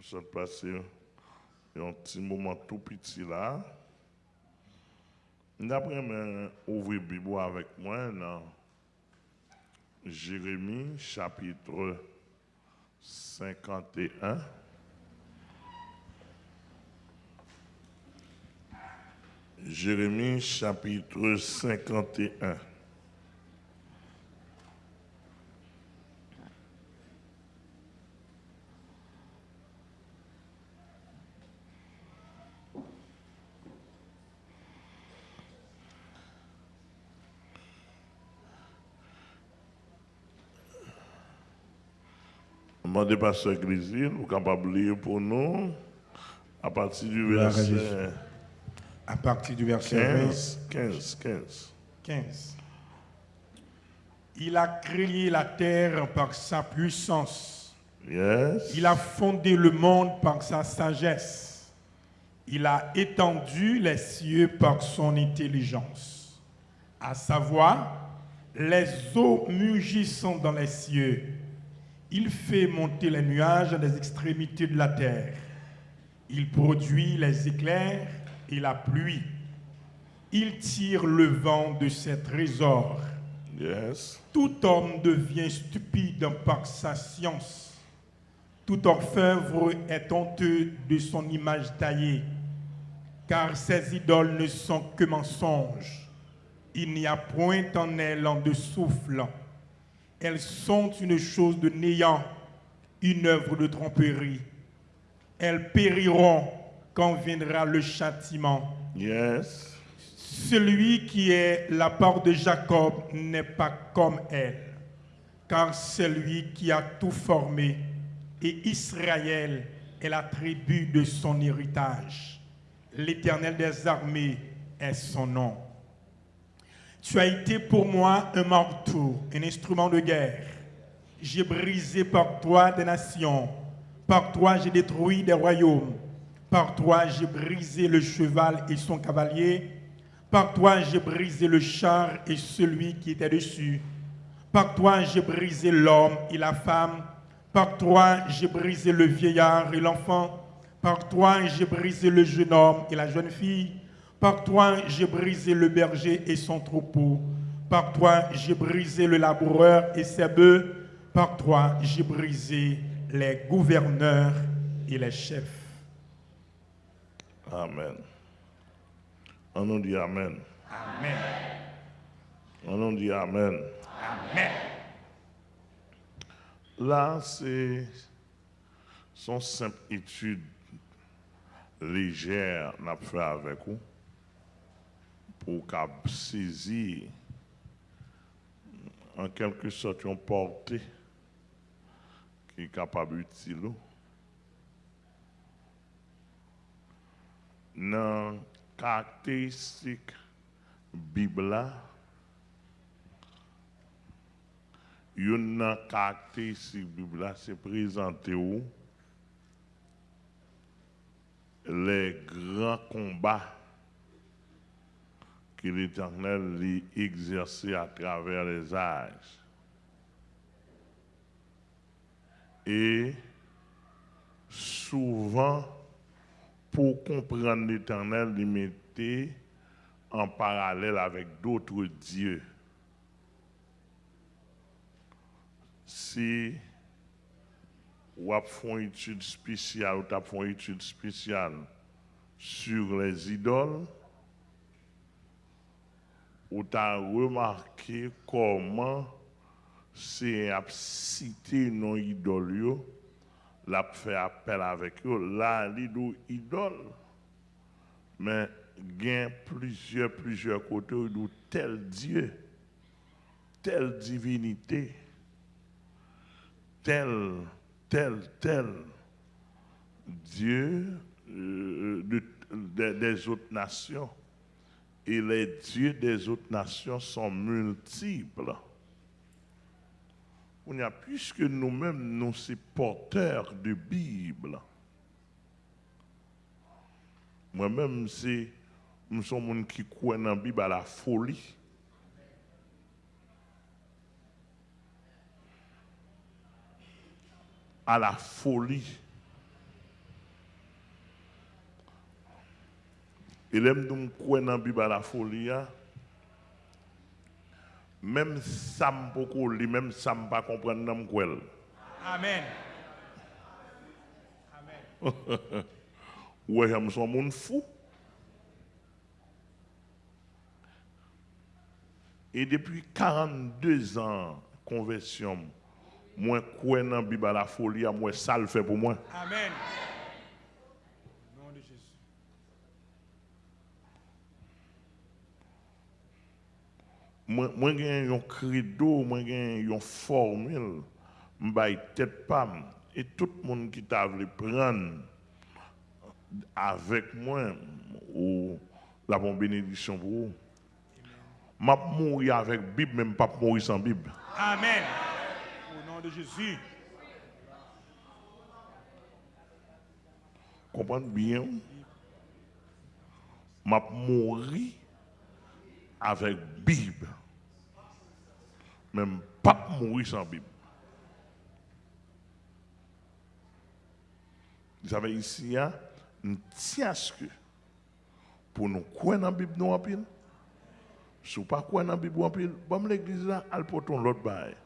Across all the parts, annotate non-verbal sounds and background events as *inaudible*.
Je vais passer un petit moment tout petit là. D'après ouvrir la Bible avec moi dans Jérémie chapitre 51. Jérémie chapitre 51. Demandez Pasteur Grisille, vous capable de lire pour nous à partir du verset à partir du verset 15, 15, 15. 15. Il a créé la terre par sa puissance. Yes. Il a fondé le monde par sa sagesse. Il a étendu les cieux par son intelligence. À savoir, les eaux mugissant dans les cieux. Il fait monter les nuages des extrémités de la terre. Il produit les éclairs et la pluie. Il tire le vent de ses trésors. Yes. Tout homme devient stupide par sa science. Tout orfèvre est honteux de son image taillée, car ses idoles ne sont que mensonges. Il n'y a point en elles en de souffle. Elles sont une chose de néant, une œuvre de tromperie. Elles périront quand viendra le châtiment. Yes. Celui qui est la part de Jacob n'est pas comme elle, car c'est lui qui a tout formé, et Israël est la tribu de son héritage. L'Éternel des armées est son nom. Tu as été pour moi un marteau, un instrument de guerre. J'ai brisé par toi des nations, par toi j'ai détruit des royaumes. Par toi, j'ai brisé le cheval et son cavalier. Par toi, j'ai brisé le char et celui qui était dessus. Par toi, j'ai brisé l'homme et la femme. Par toi, j'ai brisé le vieillard et l'enfant. Par toi, j'ai brisé le jeune homme et la jeune fille. Par toi, j'ai brisé le berger et son troupeau. Par toi, j'ai brisé le laboureur et ses bœufs. Par toi, j'ai brisé les gouverneurs et les chefs. Amen. On nous dit Amen. Amen. On nous dit Amen. Amen. Là, c'est son simple étude légère n'a fait avec vous pour qu'à saisir en quelque sorte une portée qui est capable d'utiliser dans caractéristique Bible une caractéristique Bible c'est présenter où? Les grands combats que l'Éternel a exercé à travers les âges. Et souvent, pour comprendre l'éternel, il mettait en parallèle avec d'autres dieux. Si vous avez fait une étude spéciale, ou fait une étude spéciale sur les idoles, vous avez remarqué comment c'est à citer nos idoles l'a fait appel avec eux, là, l'idole idole. Mais a plusieurs, plusieurs côtés où tel Dieu, telle divinité, tel, tel, tel Dieu euh, des autres nations. Et les dieux des autres nations sont multiples on a puisque nous-mêmes, nous sommes porteurs de Bible. Moi-même, c'est, nous sommes qui croient dans la Bible à la folie. À la folie. Et l'aime nous croire dans la Bible à la folie, hein. même ça me li, même ça me pas comprendre dans quoi. Amen. *laughs* Ouais, je suis un monde fou. Et depuis 42 ans, conversion, moi, crois dans la Bible à la folie, moi, ça le fait pour moi. Amen. Au nom de Jésus. Moi, j'ai un credo, moi, j'ai une formule, je tête pas. Et tout le monde qui t'a voulu prendre avec moi, ou la bonne bénédiction pour vous. Je mourir avec la Bible, même pas mourir sans Bible. Amen. Au nom de Jésus. Comprenez bien? Je mourir avec Bible. Même pas mourir sans Bible. Vous savez, ici, hein, nous tient à ce que pour nous croire dans la Bible, nous en pile. Si vous ne pas croire dans la Bible, en pile, bon, l'église là, elle porte l'autre bail.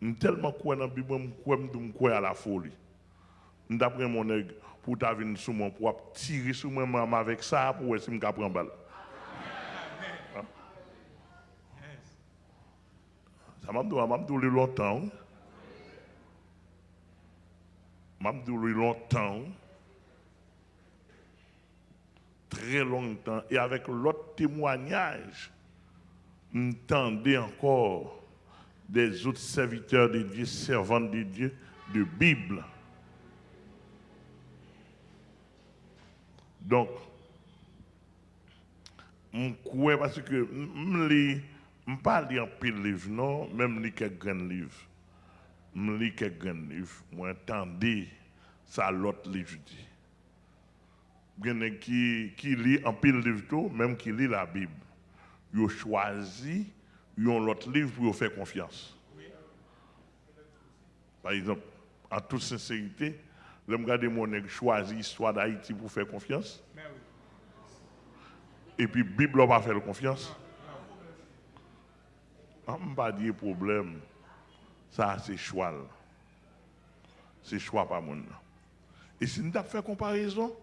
Nous tellement croire dans la Bible, nous croire à la folie. D'après mon aigle, pour ta venir sur moi, pour tirer sur moi même avec ça, pour essayer de me prendre balle. Ça m'a dit longtemps. M'a dit longtemps. Très longtemps. Et avec l'autre témoignage, entendez encore des autres serviteurs de Dieu, servants de Dieu, de Bible. Donc, je crois parce que je ne pas lire un pile livre, non, même lire quelques grands livres. Je lis quelques grands livres, moi entendez ça l'autre livre dit. Il en qui, qui lit un pile livre, même qui lit la Bible. Ils choisi, ils l'autre livre pour faire confiance. Par exemple, en toute sincérité, je regarde mon nègre choisi l'histoire d'Haïti pour faire confiance. Et puis, la Bible va faire confiance. Je ne pas dire problème. Ça, c'est choix. C'est choix pas mon. Et si nous avons fait comparaison,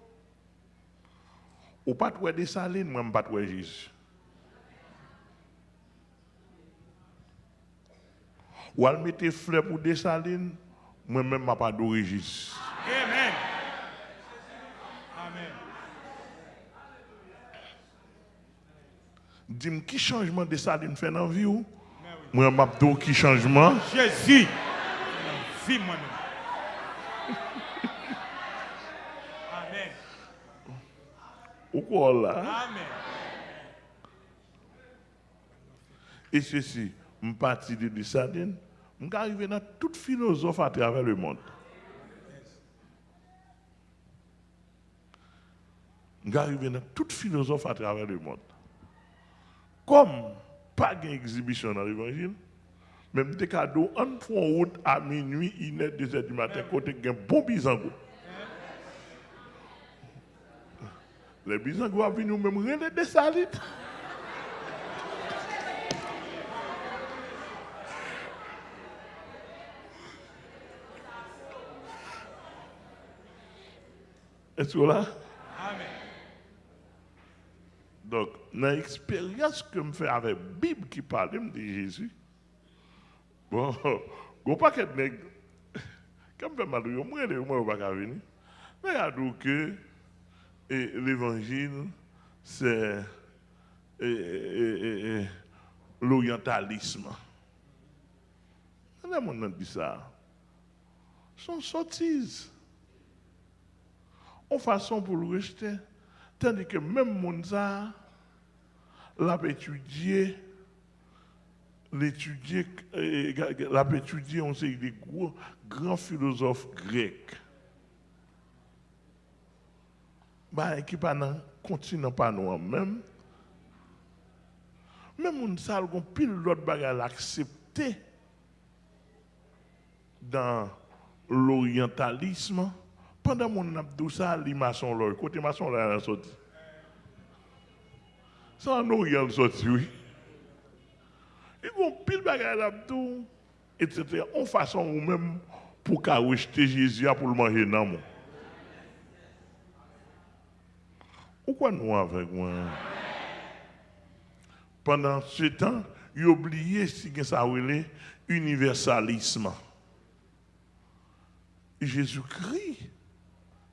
ou pas de des salines, moi, je ne pas de Jésus. Ou elle mettre fleurs pour des salines, moi-même, je pas de Jésus. Amen. Amen. Dis-moi, qui changement de salines fait dans la vie ou? Moi, je qui changement? Jésus. Vie moi-même. Amen. Ou quoi là? Amen. Et ceci, je suis parti de salines, je suis arrivé dans toute philosophe à travers le monde. Je suis arrivé dans toute philosophe à travers le monde. Comme pas d'exhibition dans l'évangile, même des cadeaux, on en route à minuit, il est 2 h du matin, côté un bon bisango. Les bisango ont venu même relais des salites. Est-ce que là? Donc, dans l'expérience que je fais avec la Bible qui parle de Jésus, bon, go pas que nèg quand je fais mal, de moi pas venir. Mais a dit que et l'évangile c'est l'orientalisme. Là, on dit ça. Son sottise. En façon pour le rejeter. Tandis que même mon ça, l'a étudié, l'étudier, euh, l'a on sait des gros, grands philosophes grecs. Bah, qui pas dans continent pas nous même. Même on ça, pile l'autre bagage accepté dans l'orientalisme, pendant mon abdou ça, les maçons là, côté maçon là, sorti. Ça en orient sorti, oui. Ils vont pile bagarre l'abdou, etc. En façon ou même pour qu'à rejeter Jésus pour le manger dans mon. Pourquoi nous avec moi? Pendant ce temps, ils oublié ce que ça voulait universalisme. Jésus-Christ,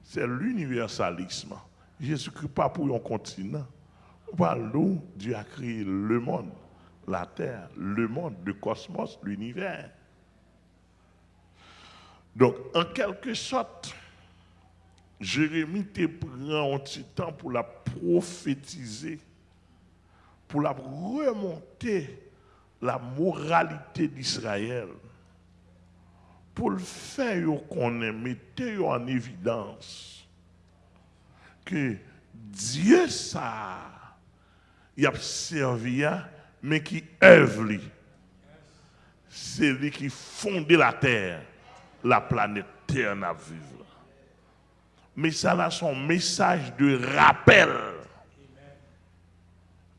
c'est l'universalisme. Jésus-Christ pas pour un continent. Par nous, Dieu a créé le monde, la terre, le monde, le cosmos, l'univers. Donc, en quelque sorte, Jérémie te prend un petit temps pour la prophétiser, pour la remonter la moralité d'Israël, pour le faire qu'on mettre en évidence que Dieu ça, il a servi, mais qui œuvre, c'est lui qui fondait la terre, la planète Terre à vivre. Mais ça a son message de rappel.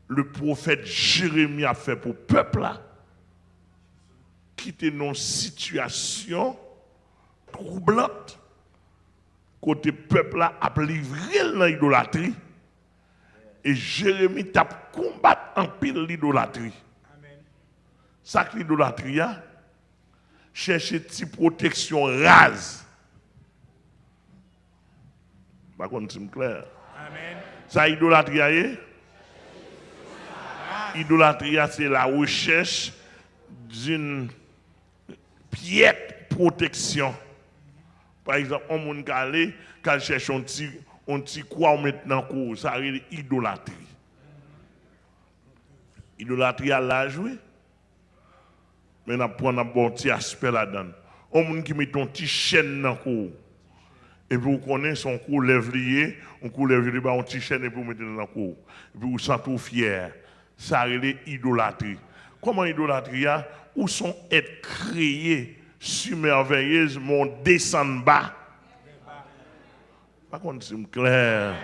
Le prophète Jérémie a fait pour le peuple là, qui était dans une situation troublante, côté peuple là a livré l'idolâtrie. Et Jérémie t'a combattu en pile l'idolâtrie. Ça que l'idolâtrie a, chercher une protection rase. Par contre, c'est clair. Amen. Ça, idolâtrie, est idolâtrie, c'est la recherche d'une piètre protection. Par exemple, on qui aller, qui cherche un petit, un petit quoi maintenant, ça c'est idolâtrie. Idolâtrie à la jouer. Mais on prend un bon petit aspect là-dedans. On qui met un petit chaîne dans le. Et vous connaissez son cou lève lié, on cou lève lié, petit chaîne et vous mettez dans le cou. Et puis vous sentez fier. Ça c'est idolâtrie. Comment idolâtrie a Où sont être créés submerveilleusement descendre bas. Par contre, c'est clair.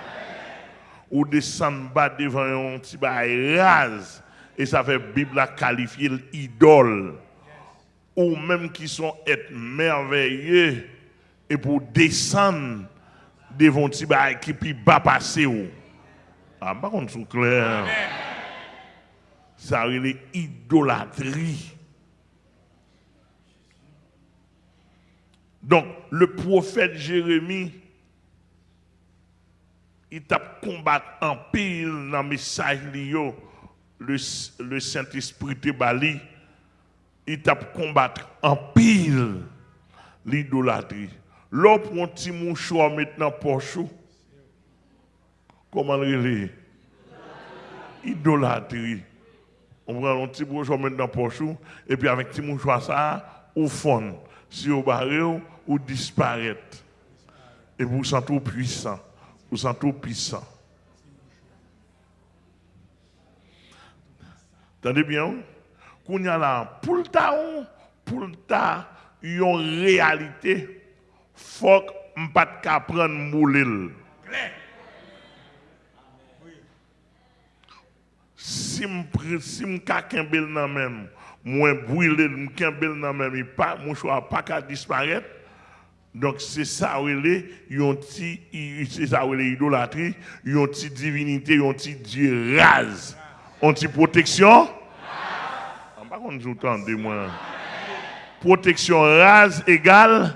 Ou descendre bas devant un petit bail rase. Et ça fait Bible à qualifier l'idole. Ou même qui sont être merveilleux. Et pour descendre devant un petit qui peut pas passer. Ah, par contre, c'est clair. Ça est idolâtrie. Donc, le prophète Jérémie, il t'a combattu en pile dans le message le, le Saint-Esprit te bali. Il t'a combattu en pile l'idolâtrie. L'autre prend un petit mouchoir maintenant poche. Comment le Idolâtrie. On prend un petit mouchoir maintenant poche et puis avec petit mouchoir ça, au fond, si vous barrez ou disparaître. Et vous sentez puissant. Vous vous sentez puissant. Attendez bien? Qu'on y a là, pour le temps, pour le temps, une réalité, faut que ne pas prendre moulil. Si je si je nan même, moi brûler, je nan même, mon choix pas qu'à disparaître. Donc c'est ça où c'est ça où idolâtrie, une petite divinité, une petite dieu rase, une petite protection? Par contre, vous entendez moi. Protection rase égale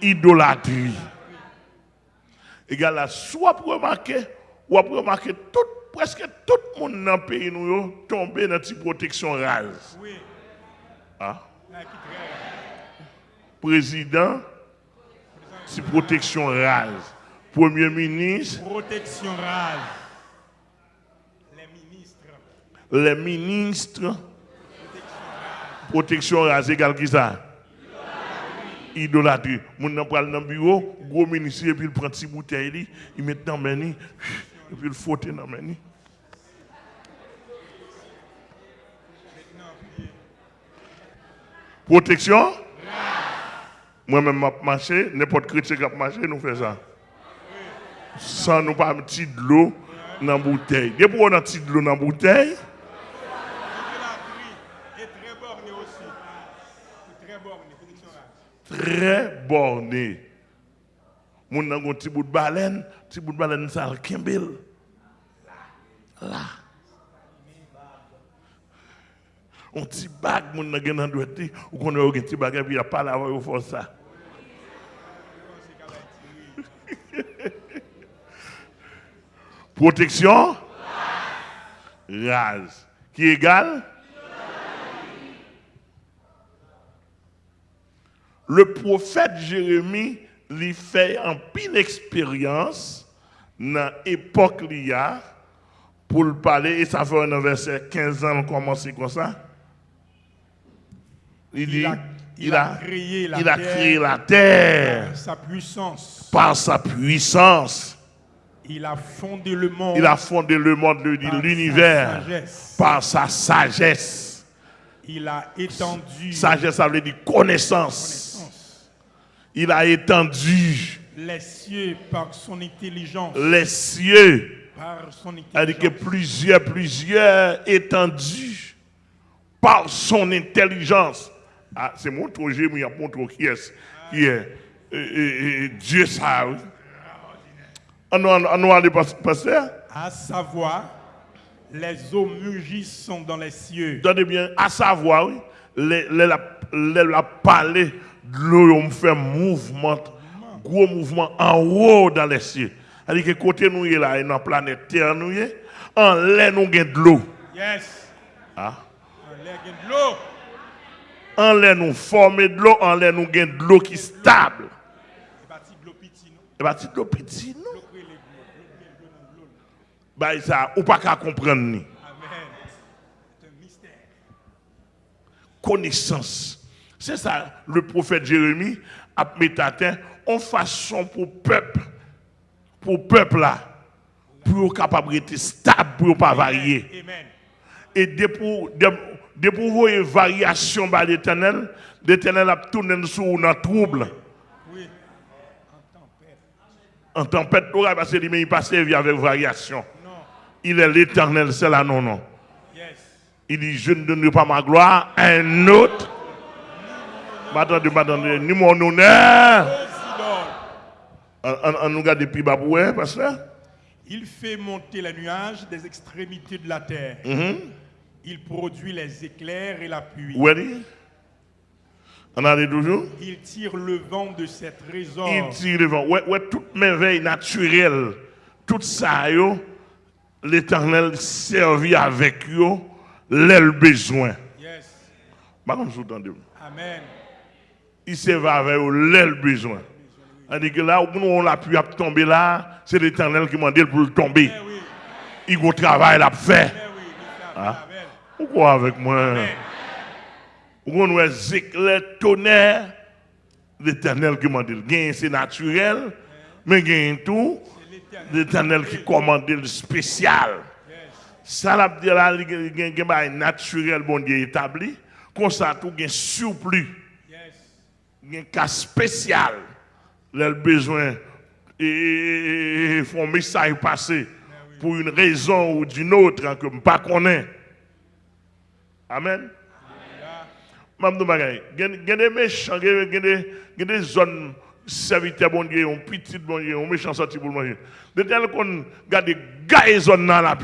idolâtrie. Égale à soit pour remarquer, ou pour remarquer tout, presque tout le monde dans le pays nous tombé dans cette protection rase. Oui. Ah? Président, c'est protection rase. Premier ministre. Protection rase. Les ministres. Les ministres. Protection rase égale qui ça? Idolâtrie. Mon nan pral dans bureau, gros ministre, et puis il prend petit bouteille, il met dans main, et puis il frotte dans main. Protection? Moi-même, je marché, n'importe chrétien qui a marché, nous fait ça. Sans nous pas mettre de l'eau dans la bouteille. Depuis qu'on a petit de l'eau dans la bouteille, Et très borné. Moun nan gon petit bout de baleine, petit bout de baleine ça le. Là. On petit bag moun nan gen nan douette, ou qu'on a un petit bag et puis il a pas la voix fond ça. Protection? Rase. Qui égale Le prophète Jérémie lui fait en pile expérience dans l'époque liya pour le parler et ça fait un verset 15 ans on commence comme ça. Il dit a- il a créé la il a terre. créé la terre Sa puissance. par sa puissance. Il a fondé le monde. Il a fondé le monde, l'univers par sa sagesse. Il a étendu Sagesse, ça veut dire connaissance. connaissance. Il a étendu les cieux par son intelligence. les cieux. Par son C'est-à-dire que intelligence. plusieurs, plusieurs étendus par son intelligence. Ah, c'est mon projet, mais il y a mon trop qui est. Qui est Dieu ça. On nous- on nous allait pas- pasteur? À savoir, les eaux mugissent dans les cieux. Donnez bien, à savoir, oui, les, les, la, les, la parler de l'eau, fait mouvement, gros mouvement en haut dans les cieux. C'est-à-dire que côté nous, là, et dans la planète Terre, nous, en l'air, nous avons de l'eau. Yes. Ah. En l'air, de l'eau. En l'air, nous formons de l'eau, en l'air, nous avons de l'eau qui est stable. Et bâti de l'eau petit, non? De de. Bah, ça, ou pas qu'à comprendre, ni. Amen. C'est un mystère. connaissance. C'est ça, le prophète Jérémie a mis à terre en façon pour peuple, pour peuple là, pour capable d'être stable, pour pas varier. Amen. Et dès pour, dès, dès pour voir une variation par l'éternel, l'éternel a tourné sur un trouble. Oui. En tempête. En tempête, il parce que lui, il pas servi avec variation. Non. Il est l'éternel, c'est là, non, non. Yes. Il dit, je ne donnerai pas ma gloire à un autre. M'attendez, m'attendez, ni mon honneur. On, nous garde depuis pour ouais, pasteur? Il fait monter les nuages des extrémités de la terre. Il produit les éclairs et la pluie. Est-il On a dit toujours? Il tire le vent de ses trésors. Il tire le vent. Ouais, ouais, toute merveille naturelle, tout ça, l'éternel servit avec yo, l'aile besoin. Yes. Entendez. Amen. Il servait avec yo, l'aile besoin. On dit que là où on l'a pu tomber là, c'est l'éternel qui m'a dit pour le tomber. Eh oui. Il a un travail à faire. Eh oui. Pourquoi avec moi? On a éclair, tonnerre, l'éternel qui m'a dit. C'est naturel, mais gain tout, l'éternel. qui commande le spécial. Ça l'a dit là, il naturel, bon Dieu établi. Comme ça, tout gain surplus, il y a un cas spécial. Le besoin, et font un message passer pour une raison ou d'une autre hein, que je ne pas connais. Amen. Mam nou bagay, gen, gen, serviteurs bon Dieu, un petit bon Dieu, un méchant sorti pour le manger. De tel gaye dans la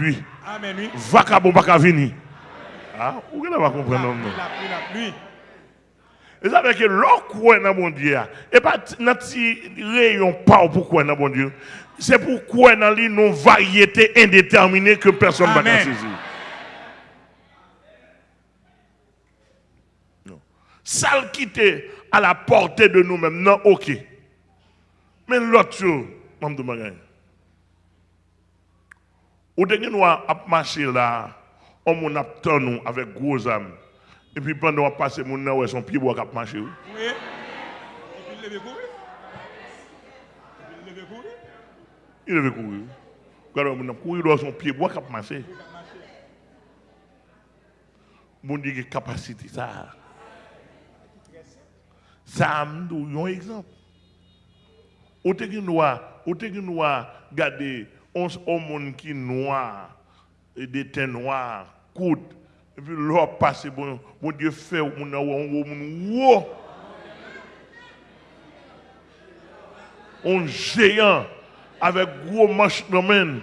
vaka bon baka vini. Ah, ou gen va comprendre non? non? La pluie, la pluie. Et ça veut dire que l'on croit dans bon non Amen. saisir. Non. Ça le quitter à la portée de nous-mêmes, non, ok. Mais l'autre chose, je me demande, ou de nous à marcher là, on a nous avec gros âmes. Et puis pendant qu'on passe, mon ouais, son pied bois cap marcher. oui. Et puis il levait courir. Il levait courir. Il courir. Quand on a couru dans son pied bois cap marcher. Mon Dieu, capacité ça. Ça un exemple. Ou te qui noir, ou te qui noir, regardez, on monde qui noir, des teints noirs, coude, et puis l'eau passe, bon, bon Dieu fait, on a un un géant avec gros manche dans main.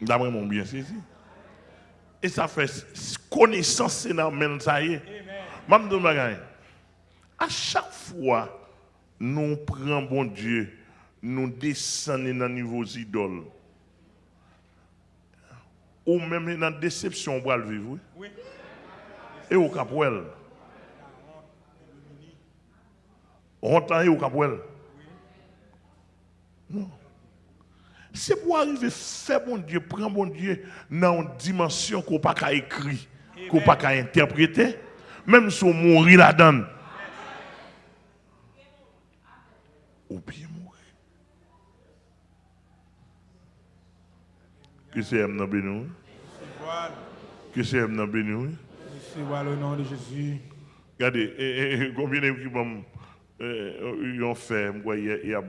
D'après mon bien saisi. Et ça fait connaissance dans le ça y est. À chaque fois, nous prenons bon Dieu, nous descendons dans niveau idoles. Ou même dans la déception, on va le vivre. Oui. Et au Capouel. Honte et au Capouel. Non. C'est pour arriver à faire bon Dieu, prendre bon Dieu dans une dimension qu'on n'a pas écrit, qu'on n'a pas interpréter, même si on mourit là-dedans. Ou bien mourir. Que c'est M. Bénou? Que c'est M. Bénou? C'est le nom de Jésus. Regardez, combien de gens ont fait, hier,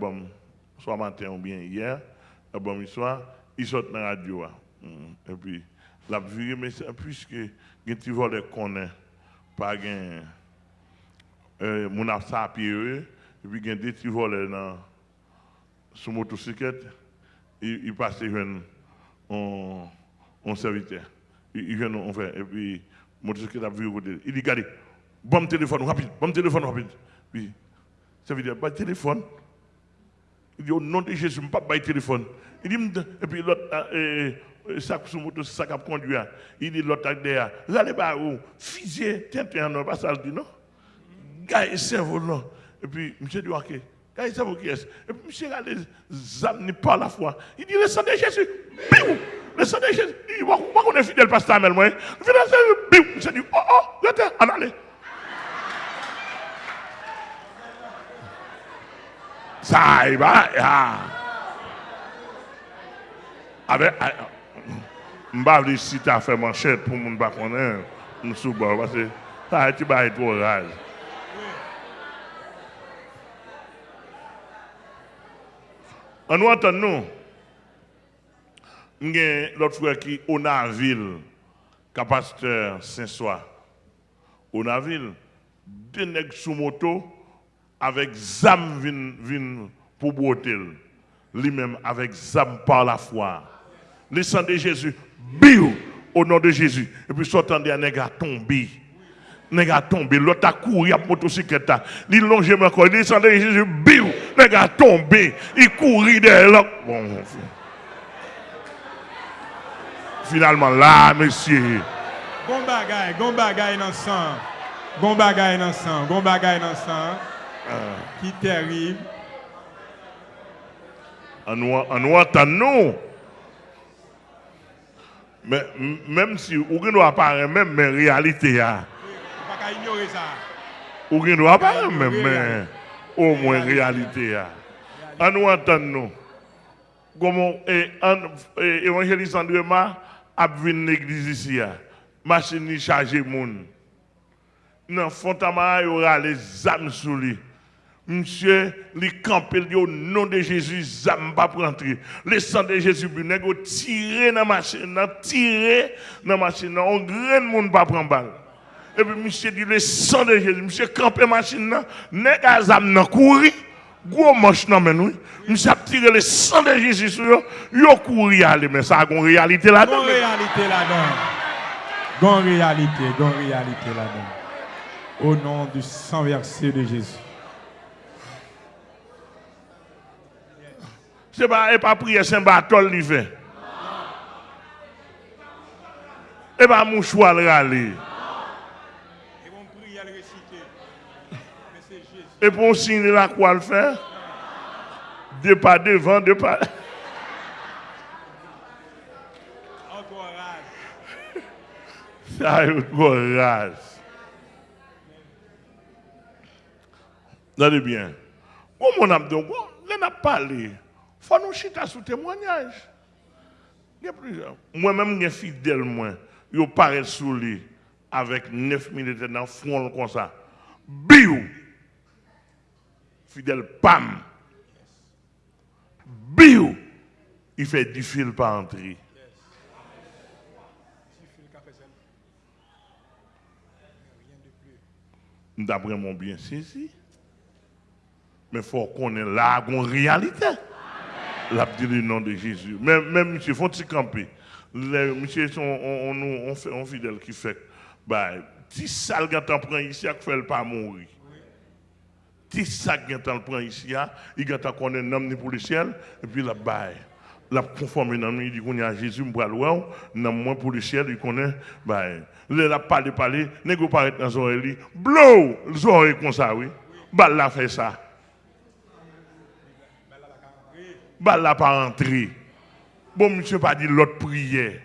soit matin ou bien hier, ah bon soir, ils sont dans la radio. Hein. Mm. Et puis, la vie, mais puisque les petits voleurs connaissent, pas gain, euh, mon à pied, et puis il des petits voleurs dans, sur motocyclette, ils, ils passent en, serviteur. Ils viennent en fait, et puis, motocyclette a vu au côté. Il dit, regardez, bon téléphone rapide, bon téléphone rapide. Puis, ça veut dire, pas téléphone. Dit au nom de Jésus, je ne pas téléphone. Il dit, et puis l'autre, ça sur moto, ça qui conduit. Il dit l'autre derrière, bas où, fusée, tiens, tiens, non, pas ça le dit, non? Gars, cerveau, non? Et puis, monsieur dit, ok. Gars, cerveau qui est Et puis, monsieur a les pas la foi. Il dit, le sang de Jésus, biou! Le sang de Jésus, il dit, pourquoi on est fidèle, pasteur Amel, moi? Fidèle, biou! Monsieur dit, oh, oh, attends, allez. Ça y va. Avec. Ne vais pas si tu as fait manchette pour ne pas connaître. Je suis parce que ça tu vas être trop rage. En nous entendons, nous avons l'autre frère qui est au Naville, capacitaire Saint-Soir. Au Naville, deux nègres sous moto, avec zam vin, pour botter. Lui-même avec zam par la foi. Le de Jésus, biou, au nom de Jésus. Et puis sortant de nèg a tombé. Nèg a tombé. L'autre a couru à motocyclette. Il longe encore. Le sang de Jésus, biou, nèg a tombé. Il courit derrière Bon, finalement là, monsieur. Bon bagay, bon bagay dans. Bon bagay dans bon bagay dans. Qui terrible. En nous, nous Mais même si vous ne apparaît même, mais réalité, hein. pas ignorer ça. Ne apparaît même, mais au moins réalité. En nous entendons. Comment l'évangéliste André Ma a vu l'église ici. Machine chargée moun. Dans Fontama, il y aura les âmes sous lui. Monsieur, les campé au nom de Jésus, zam pas pour entrer. Le sang de Jésus, vous tiré dans la machine, tiré dans la machine, on grand monde pas prendre balle. Et puis monsieur dit le sang de Jésus, monsieur campé machine, nèg zam nan courir, gros manche nan men oui. Monsieur a tiré le sang de Jésus sur eux, yo courir aller mais ça a une réalité là-dedans. Une réalité là-dedans. Gon réalité, gon réalité là-dedans. Au nom du sang versé de Jésus. Ce n'est pas, prier Saint Bartol qui fait. Et pas mouchoir le râler. Et pour signer la quoi le faire? Deux pas devant, deux pas. Encore rage. Ça est encore rage. Regardez bien. Comment on a dit, on a parlé faut nous chiter sous témoignage. Il y a plusieurs. Moi-même, je suis fidèle, moi. il paraît sous lui avec 9 militaires dans le front comme ça. Biou! Fidèle pam! Biou! Il fait 10 fils par entrée. D'après mon bien saisi. Mais il faut qu'on ait là une réalité. La dit le nom de Jésus. Même, même monsieur, faut il camper? Les, monsieur, on, on, on, on fait un fidèle qui fait. Bah, si ça le gars prend ici, il fait pas mourir? Si ça le gars prend ici, il connaît un homme pour le ciel, et puis la baille. La conforme dans lui, il dit qu'on y a Jésus, me loin, non moins pour le ciel, il connaît, bah, il a parlé, parlé, n'est-ce pas dans son oreille, blow, les oreilles comme ça, oui. Bah, là, fait ça. Bah là pas rentrer. Bon, monsieur pas dit l'autre prière.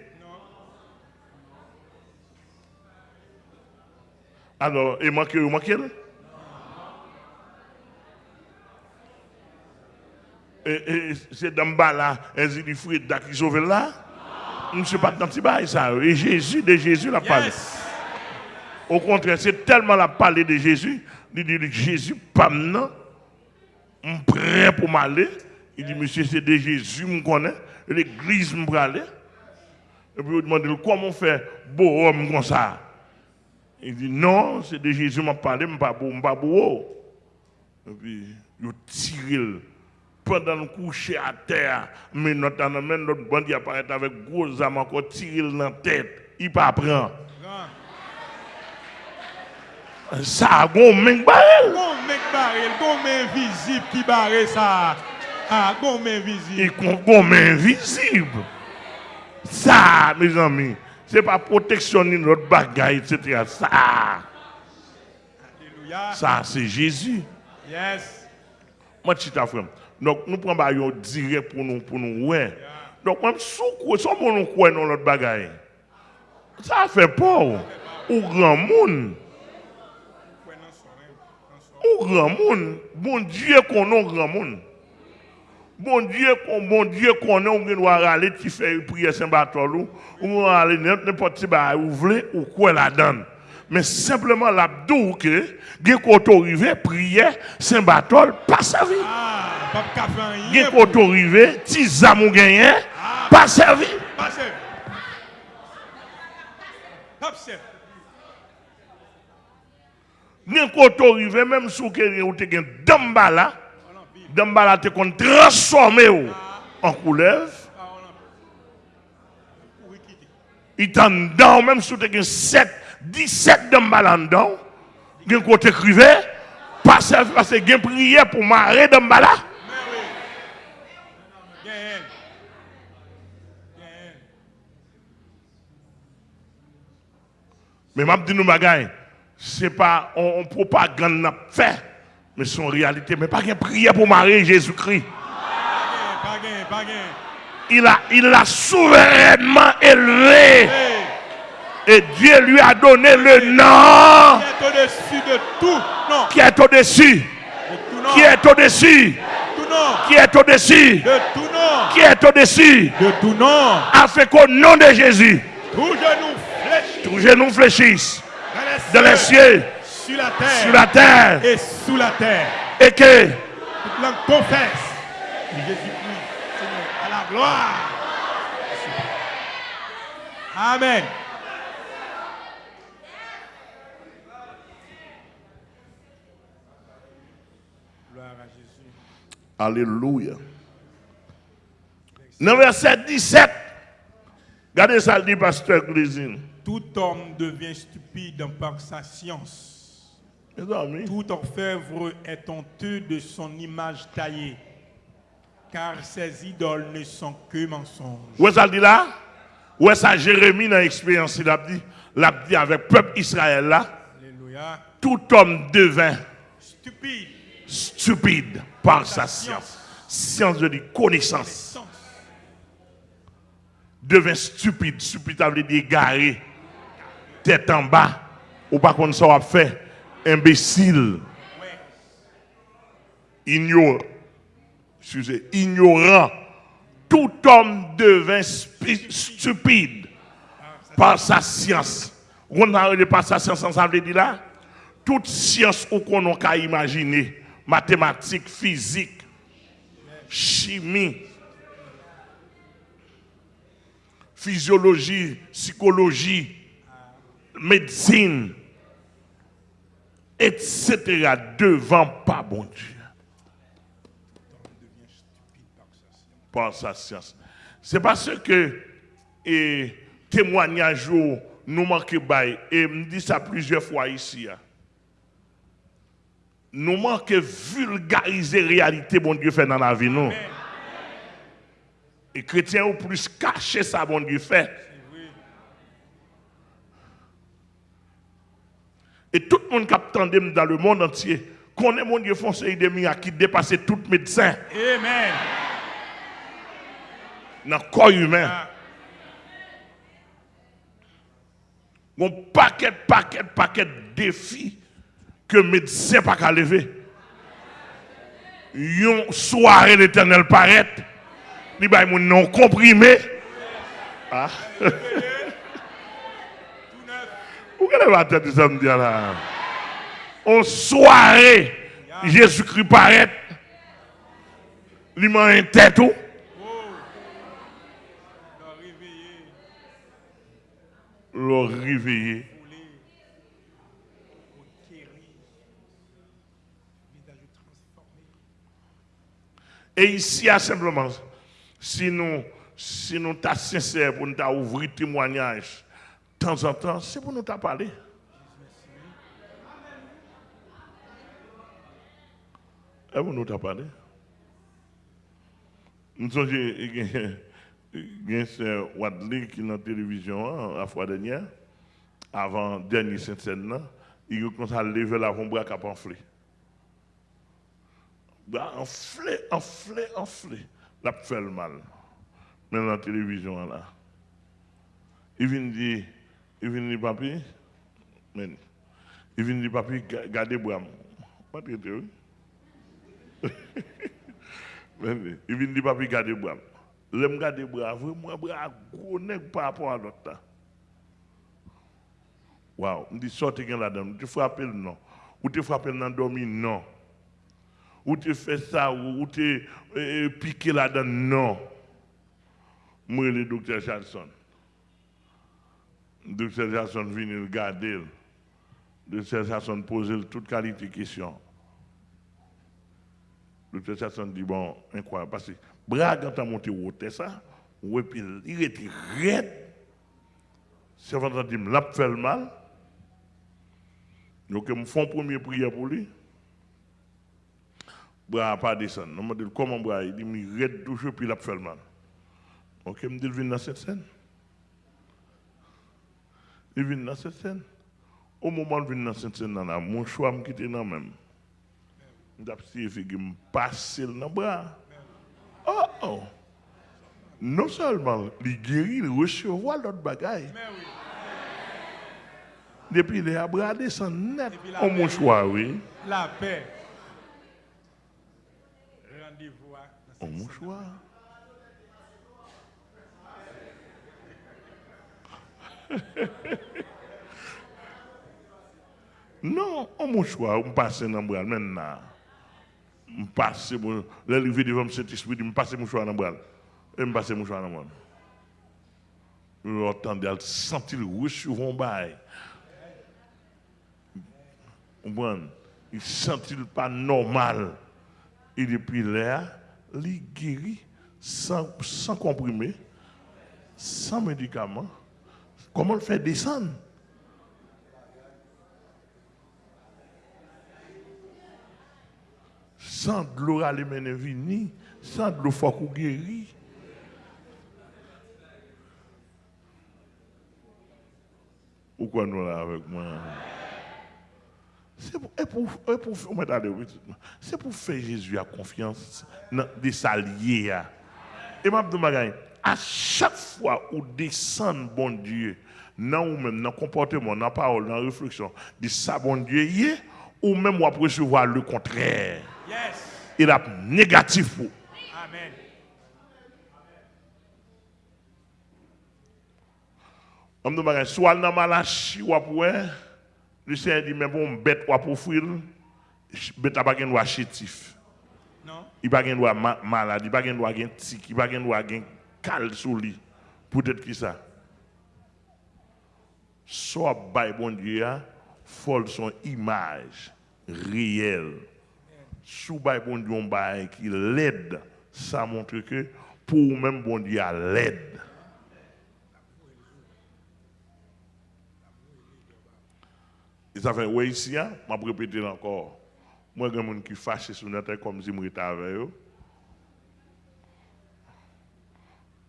Alors, il manque, il manque Et, et c'est dans bas là, un zilifoué qui sauve là? Monsieur pas dans petit ça. Et Jésus, de Jésus, l'a parlé. Au contraire, c'est tellement la parler de Jésus. Il dit Jésus, pas maintenant. Je prêt pour m'aller. Il dit, monsieur, c'est de Jésus, je connais. L'église me aller. Et puis, il demande, comment faire beau homme comme ça? Il dit, non, c'est de Jésus m'a parlé, je ne pas beau. Et puis, il tire pendant le coucher à terre, mais notre, bandit apparaît avec gros âmes encore tiré dans la tête. Il pas prend. Ça un mec barrel. Un mec barrel, un mec visible qui barre ça. Ah, bon main visible. Et bon main visible. Ça, mes amis, c'est pas protectionner notre bagaille, etc. Ça. Alléluia. Ça, c'est Jésus. Yes. Moi, suis frère. Donc, nous prenons un direct pour nous, pour nous, ouais. Donc, même si on nous croit dans notre bagaille, ça fait peur. Ou grand monde. Ou grand monde. Bon Dieu qu'on a grand monde. Bon Dieu, bon Dieu qu'on a, on doit aller, tu fais prière Saint-Bartholomew, ou on aller n'importe qui, ou voulez, ou quoi la donne. Mais simplement l'abdou que, gen koto rive, prière Saint-Barthol, pas servi. Ah, pas café Gen koto rive, ti zamou gagné, pas servi. Pas servi. Pas servi. Gen koto rive, même sous que ou te gen dambala, Dambala te kon transformé en couleuvre. Il t'en dans même si tu as 7, 17 Dambala dedans. Gen côté écrivait, pas servi parce que gen prière pour marrer Dambala. Mais m'a dit nous bagaille, c'est pas on, on propagande n'a fait mais son réalité, mais pas qu'un prière pour Marie Jésus-Christ. Il a, il l'a souverainement élevé. Et Dieu lui a donné le nom. Qui est au-dessus de tout nom. Qui est au-dessus. Qui est au-dessus. Qui est au-dessus. De tout nom. Qui est au-dessus. De tout nom. Afin qu'au nom de Jésus. Tout genou fléchisse. Dans les cieux sur la terre, sur la terre et sous la terre. Et que toute langue confesse Jésus-Christ, Seigneur, à la gloire. Amen. Gloire à Jésus. Alléluia. Dans verset 17, regardez ça, dit pasteur Grisine. Tout homme devient stupide par sa science. Tout orfèvre est honteux de son image taillée, car ses idoles ne sont que mensonges. Où est ça dit là? Où est ça Jérémie dans l'expérience Il a dit, l'a dit avec peuple Israël là. Alléluia. Tout homme devint stupide, stupide par sa science. Science de dire connaissance. Devint stupide. Stupide, ça veut dire égaré. Tête en bas. Ou pas qu'on ça fait imbécile, ignorant, excusez, ignorant, tout homme devint stupide par sa science. On a par sa science, ça veut dire là, toute science qu'on a imaginer, mathématiques, physique, chimie, physiologie, psychologie, médecine, etc. devant pas bon Dieu. Par sa science. C'est parce que et, témoignage nous manque bail et me dit ça plusieurs fois ici. Hein. Nous manque vulgariser la réalité bon Dieu fait dans la vie nous. Et chrétiens ont plus caché ça bon Dieu fait. Et tout le monde qui attend dans le monde entier connaît mon Dieu foncé de qui dépasse tout médecin. Amen. Dans le corps humain. Ah. Mon paquet, paquet, paquet de défis que médecin pas qu'à lever. Une soirée l'éternel paraît. Il va mon nom comprimé. Ah. Où est la tête de samedi là? En soirée, Jésus-Christ paraît. Il m'a un tête tout. Le réveiller. Et ici, simplement, si nous, si nous sommes sincères pour nous ouvrir témoignage, de temps en temps, c'est pour nous parler. Et pour nous parler. Nous sommes c'est Wadley qui est dans la télévision hein, la fois dernière, avant dernière scène, il a commencé à lever la bombe à enflé. Enflé, enflé, enflé. La fait le mal. Mais dans la télévision là. Il vient dire, il vient dire, papi, il vient dire, papi, gardez Bram. Pas très oui. Il vient dire, papi, gardez Bram. Je me garde bras, vraiment bras gros par rapport à l'autre. Waouh, je dis sortez là-dedans, tu frappes le non. Ou tu frappes dans dormi non. Ou tu fais ça, ou tu piqué là-dedans non. Moi, le docteur Jackson. Docteur Jackson vient regarder. Le docteur Jackson pose toute qualité de questions. Docteur Jackson dit, bon, incroyable, parce que bras quand monté au ça, ou puis il était raide. Que me l'a fait le mal. Donc, je me une première prière pour lui. Bras pas descendre. Je me dis, comment bras? Il dit, il raide toujours, puis il a fait le mal. Ok, je me dis, il vient dans cette scène. Il vient dans cette scène. Au moment où il vient dans cette scène, mon choix me quitte dans même. Je me passe dans le bras. Oh, oh. Non seulement il guérit, il recevoir l'autre bagaille. Depuis les bras descend net au mouchoir, oui. La paix. Rendez-vous au mouchoir. *laughs* non, au mouchoir, on passe dans le bras maintenant je passe, l'arrivée devant le Saint-Esprit, je passe mon dans le bras. Et je passe mon dans le bras. Je entendais, je sentis le recevoir un bail. Il sentit pas normal. Et depuis là, il guérit sans, sans comprimer, sans médicaments. Comment le faire descendre? Sans de l'eau aller mener sans de l'eau faut guéri. Pourquoi nous là avec moi? C'est pour, pour, pour, faire Jésus à confiance dans des alliés. Et ma à chaque fois où descend bon Dieu, dans ou même dans le comportement, dans la parole, dans la réflexion, dit ça bon Dieu, ou même on recevoir le contraire. Il a négatif pour. On me dit, soit dans Malachi ou après, le Seigneur dit, mais bon, bête ou pour offrir, bête n'a pas de chétif. Non. Il n'a pas de malade, il n'a pas de tic, il n'a pas de cal sous lui. Peut-être qui ça? Soit bon Dieu, faut son image réelle. Sous bon Dieu, on qui l'aide, ça montre que pour même bon Dieu, l'aide. Et ça fait, oui, ici, hein, je vais répéter encore. Moi, il y a des gens qui fâchent sur notre comme si je étais avec eux.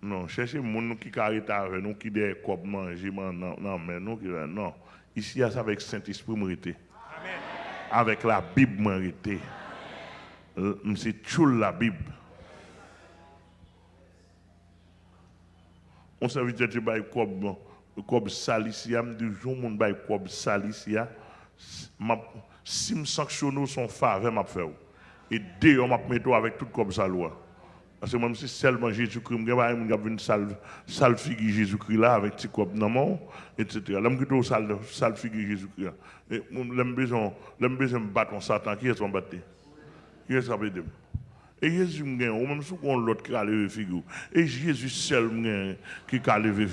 Non, cherchez les gens qui arrêtent avec nous, qui des copes manger, non, non, mais nous, qui, non. Ici, c'est avec Saint-Esprit, Amen. Avec la Bible, mérité. C'est tout la Bible. On serviteur de bail comme comme salicia, me jour mon bail comme salicia, si me sanctionne son faveur m'a fait. Et dès on m'a mettre avec tout comme ça. Parce que même si seulement Jésus-Christ, je vais une salle, salle figure Jésus-Christ là, avec petit cop dans mon, etc. Je vais salle, salle figure Jésus-Christ. Et besoin, j'ai besoin battre Satan. Qui est-ce qu'on battre? Qu'on battre Et Jésus m'a ou même si on l'autre qui a levé figure. Et Jésus seul qui a levé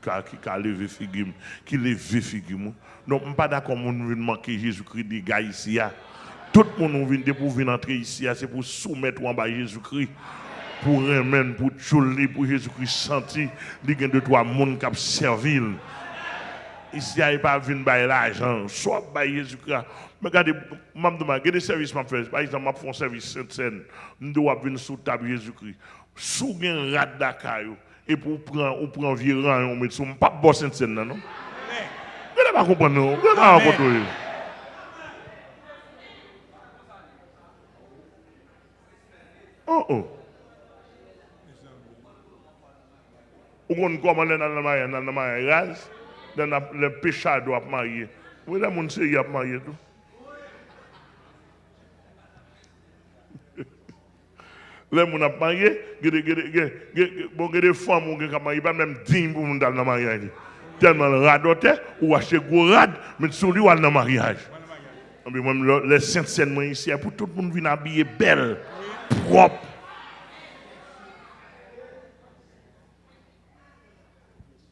qui a levé figure, qui a levé figure. Donc, je pas d'accord pour manquer Jésus-Christ des gars ici. Tout le monde vient pour venir entrer ici, c'est pour soumettre en bas Jésus-Christ pour remettre, pour tchouler, pour Jésus-Christ sentir, il y a deux, trois monde qui servi. Ici, il n'y a pas par l'argent, soit par Jésus-Christ. Regardez, demande, quel service je fais Par exemple, je fais un service Sainte-Seine, je dois venir sous table Jésus-Christ. Sous un rat d'accueil, et pour prendre, on prend vieux rang, on met sur, pas bon Sainte-Seine, non? Vous ne pas comprendre, non? Vous ne pas. Oh oh. Ou qu'on comment dans le mariage, dans le mariage, dans le pécheur doit marier. Où est-ce que c'est a marié tout? Les gens ont marié, a des femmes qui ont marié, pas même 10 pour dans le mariage. Tellement radoté, ou acheter gros rad, mais sur lui, dans le mariage. Les saintes scènes ici, pour tout le monde venir habillé belle, propre.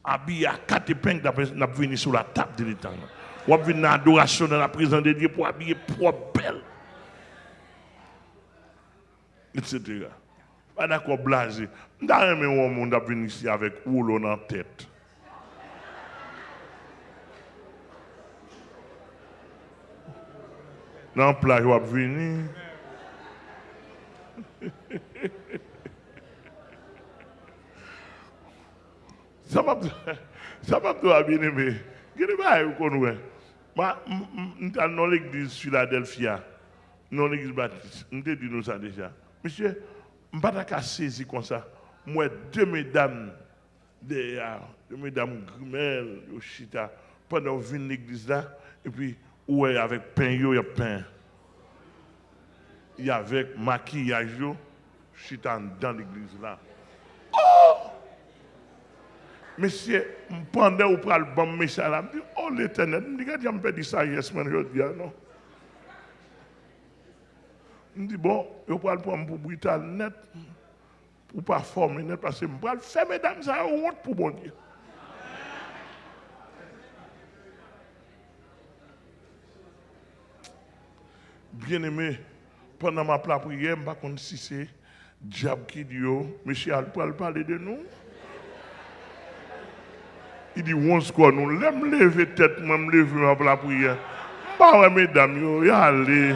habillé à quatre épingles, n'a venu sur la table de l'éternel. Ou venir dans l'adoration dans la présence de Dieu pour habiller propre, belle. Etc. Pas d'accord, blasé. Dans un monde a venu ici avec rouleau dans la tête. Dans la plage, on venir. Ça m'a ça m'a bien aimé. Qu'est-ce que vous connaissez Moi, dans l'église Philadelphia, dans l'église baptiste, te dit nous ça déjà. Monsieur, je ne pas qu'à saisir comme ça. Moi, deux mesdames, deux mesdames Grimel, Yoshita, pendant que je l'église là, et puis, ouais, avec pain, il y a pain. Il y a avec maquillage, je suis dans l'église là. Monsieur, pendant que vous le bon message, je dis, oh l'éternel, je dis, je me ça hier, je dis, non. Je dis, bon, je vais le prendre pour brutal net, pour pas former net, parce que je vais faire mesdames, ça honte pour bon Dieu. Bien aimé, pendant ma prière, je ne sais pas si c'est diable qui dit, oh, monsieur, elle parler de nous. Il dit, on se quoi, nous, l'aime lever tête, moi, me lever la prière. Bah ouais, mesdames, yo, y allez.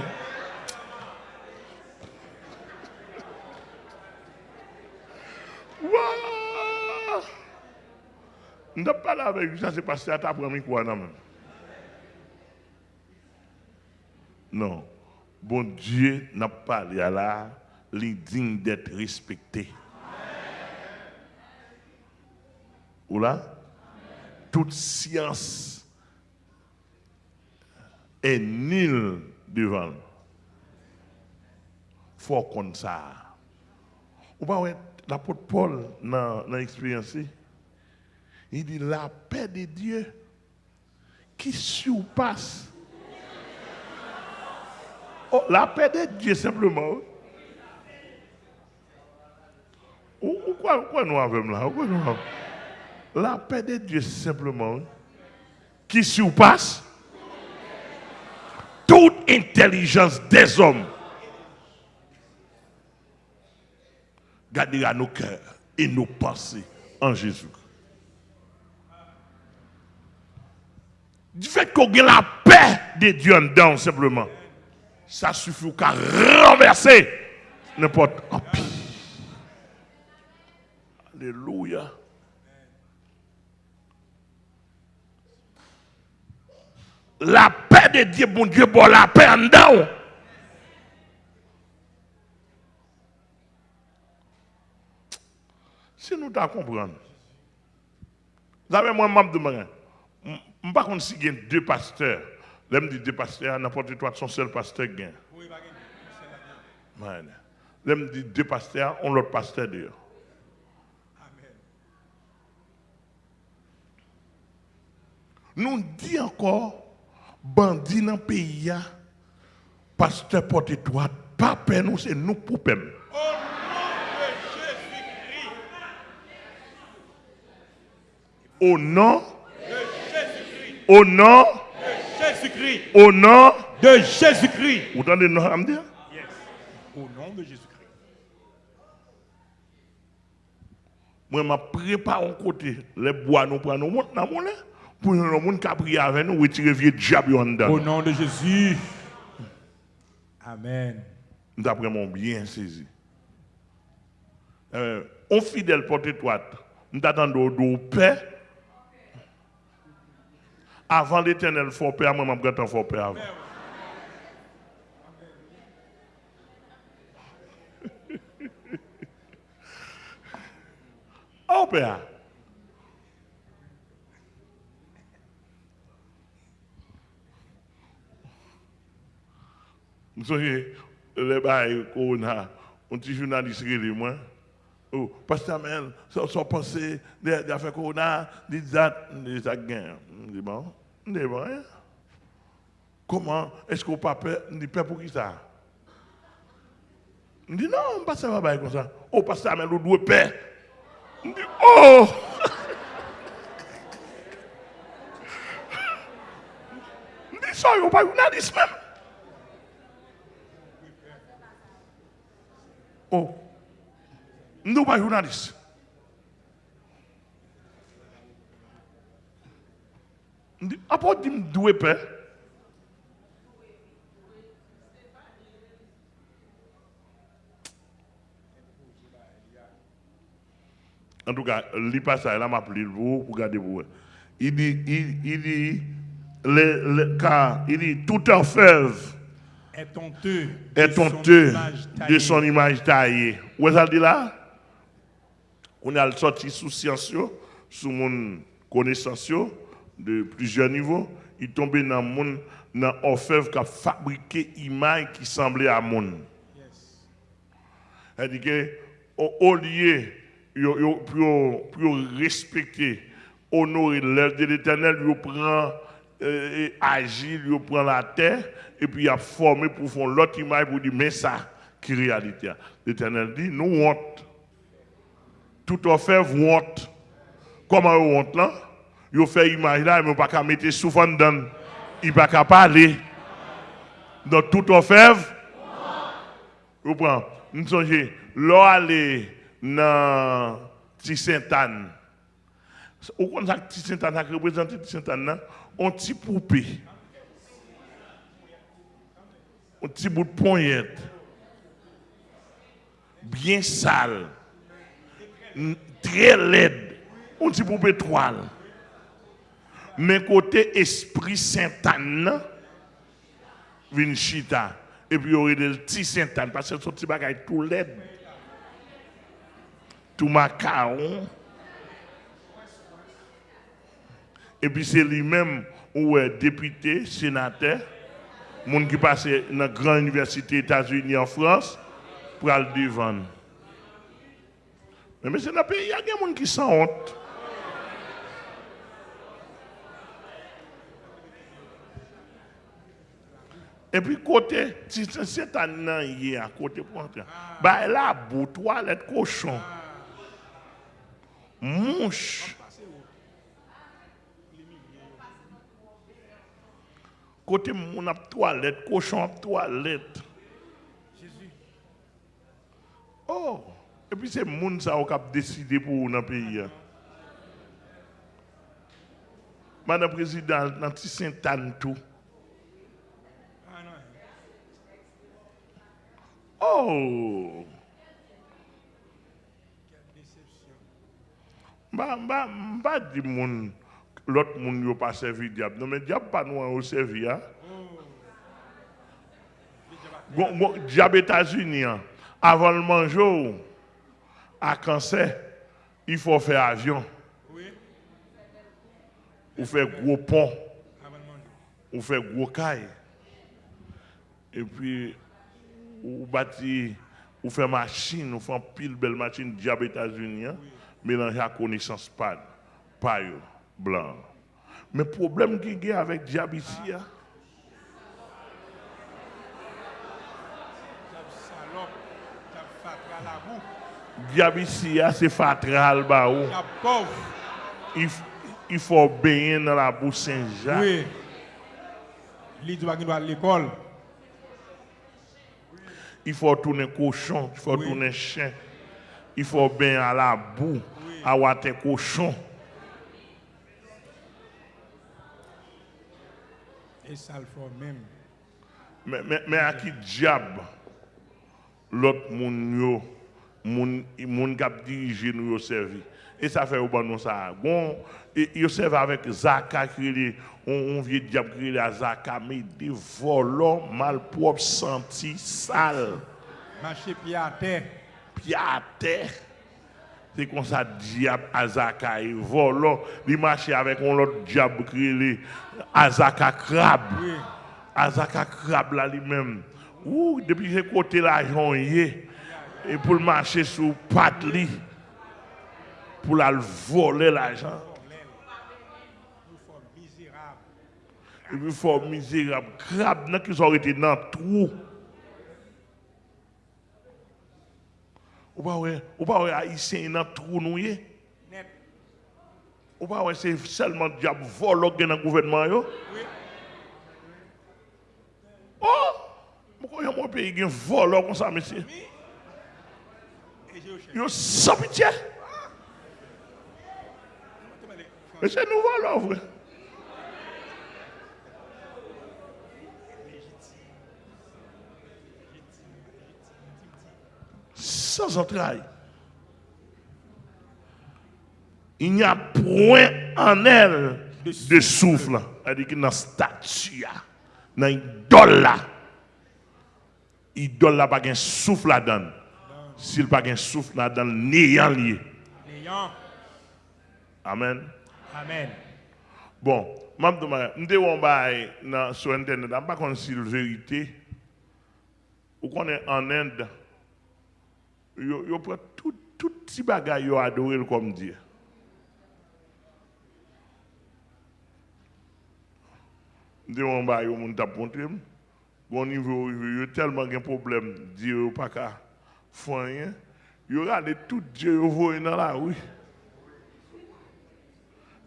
On ne pas là avec ça, c'est parce que tu as pris quoi, non? Non. Bon Dieu n'a pas là, il digne d'être respecté. Ou là? toute science est nulle devant faut qu'on ça. Ou pas l'apôtre Paul dans l'expérience, Il dit la paix de Dieu qui surpasse. Oh, la paix de Dieu simplement. Ou, nous avons là? Quoi nous avons? La paix de Dieu simplement qui surpasse toute intelligence des hommes. Gardera nos cœurs et nos pensées en Jésus. Du fait qu'on a la paix de Dieu en dedans, simplement, ça suffit qu'à renverser n'importe empire. Alléluia. La paix de Dieu, bon Dieu, bon la paix en dedans. Si nous t'en comprenons, vous savez, moi, je me je ne sais pas si il y a deux pasteurs. Je dis deux pasteurs, n'importe quoi, son seul pasteur gagne. Je dis deux pasteurs, on l'autre pasteur. Amen. Nous dit encore, bandit dans le pays, pasteur porte toi, pas nous, c'est nous pour peur. Au nom de Jésus-Christ. Au nom, au nom, De Jésus-Christ. au nom, De Jésus-Christ. vous entendez nous à me dire? Yes. Au nom de Jésus-Christ. Moi, je prépare un côté, les bois, nous prenons, montons dans mon pour nous, monde qui a prié avec nous, retirer vieux diable en dedans. Au nom de Jésus. Amen. Nous avons bien saisi. Euh, on fidèle porte toi, nous attendons de paix. avant l'éternel fort père, moi, je vais fort père avant. *laughs* oh, père. Mwen sonye, le baye korona, un ti jounalist rele mwen, ou, oh, pastamen, so, so pense, de, de afe korona, di zat, di zat gen. Mwen di bon, Ne bon, hein? Comment est-ce qu'on pas peur? On dit peur pour qui ça? On dit non, pas ça va pas comme ça. Oh, pas ça, mais l'autre doit peur. On dit oh! *laughs* On dit ça, on pas une indice même. Oh, nous pas journaliste. Après, dit doué peur. En tout cas, lis pas ça, il m'a appelé pour pour garder vous. Il dit, il, il dit, le, le, car, il dit, tout orfèvre Est honteux. est de son honteux image de taillée. son image taillée. Où est-ce dit là? On a sorti sous science, sous mon connaissance de plusieurs niveaux. Il tombé dans mon dans orfèvre qui a fabriqué image qui semblait à mon. Yes. C'est-à-dire que au, au lieu pour respecter, honorer l'œuvre de l'éternel, il prend euh, et agit, il prend la terre, et puis il a formé pour faire l'autre image pour dire, mais ça, qui est réalité. L'éternel dit, nous honte. Tout offert honte. Comment vous honte là? Vous fait image là, mais pas qu'à mettre souvent dedans. Il pas qu'à parler. Donc tout offert, vous prenez, nous songez, l'on aller dans Petit Sainte-Anne. Vous connaissez Sainte-Anne, ça représente là? un petit poupée. Un petit bout de poignette. Bien sale. Très laide. Un petit poupée toile. Mais côté Esprit Sainte-Anne, vin chita. Et puis, il y aurait des petits Sainte-Anne, parce que ce petit bagage tout laid. Tout macaron. Et puis, c'est lui-même, ou est député, sénateur, monde qui passe dans la grande université États-Unis en France, pour aller devant. Mais c'est dans le pays, il y a des gens qui sont honte. Et puis côté, si c'est un an côté pour entrer. Bah là, bout toilette cochon. Mouche. Côté mon ap toilette, cochon ap toilette. Jésus. Oh, et puis c'est moun ça qui a décidé pour dans le pays. hein. Madame la Présidente, dans Saint-Anne tout. Ah non. Oh. Mba, mba, mba di moun, l'autre moun yo pas servi diable. Non, mais diable pas nous au servi, hein. Gon, gon, hein. avant le manger, à cancer, il faut faire avion, Oui. ou Avant de manger. ou gros caille. Et puis, ou bâti, ou faire machine, ou faire pile belle machine, diable États-Unis, hein. mélanger à connaissance pas, yo, blanc. Mais problème qu'il y a avec diable ici, hein, hein, c'est fatral, ou. Diable pauvre. il, il faut baigner dans la boue Saint-Jacques. Oui. Lui doit aller à l'école. Il faut tourner cochon, il faut Oui. tourner chien. Il faut baigner à la boue, à water cochon. Et ça le fait même. Mais, mais, mais à qui diable l'autre moun yo, moun, moun kap dirige nous servi? Et ça fait au bon nous ça. Bon, et yo servi avec Zaka qui est on, on vieux diable qui est à Zaka, mais des volants malpropres, sales. Pied à terre. pied à terre. C'est comme ça, diable Azaka et volant. Il marche avec un autre diable qui est Azaka crabe. Oui. Azaka crabe là lui-même. Ouh, depuis que côté l'argent est, et pour le marcher sous patte pour la voler l'argent. Et puis il faut misérable. Crabe, qui sont été dans le trou. Ou pas ou pas haïtien dans le trou. Net. Ou pas c'est seulement diable volo qui dans le gouvernement yo? Oh! Pourquoi y a mon pays qui volo comme ça monsieur? Yo sans pitié. Mais c'est volons frère. Sans entrailles. Il n'y a point en elle De souffle. C'est-à-dire que dans la statue, dans l'idole là, idole là pas de souffle là-dedans. S'il pas de souffle là-dedans, néant lié. Néant. Amen. Amen. Bon, je me demande, sur Internet, je ne sais pas si c'est la vérité. Ou qu'on est en Inde, yo prend tout, tout petit bagage yo adoré comme Dieu. Je demande à yo moun tap montré. Bon niveau, yo tellement de problème, Dieu pas qu'à faire rien. Yo regarde tout Dieu voye dans la rue.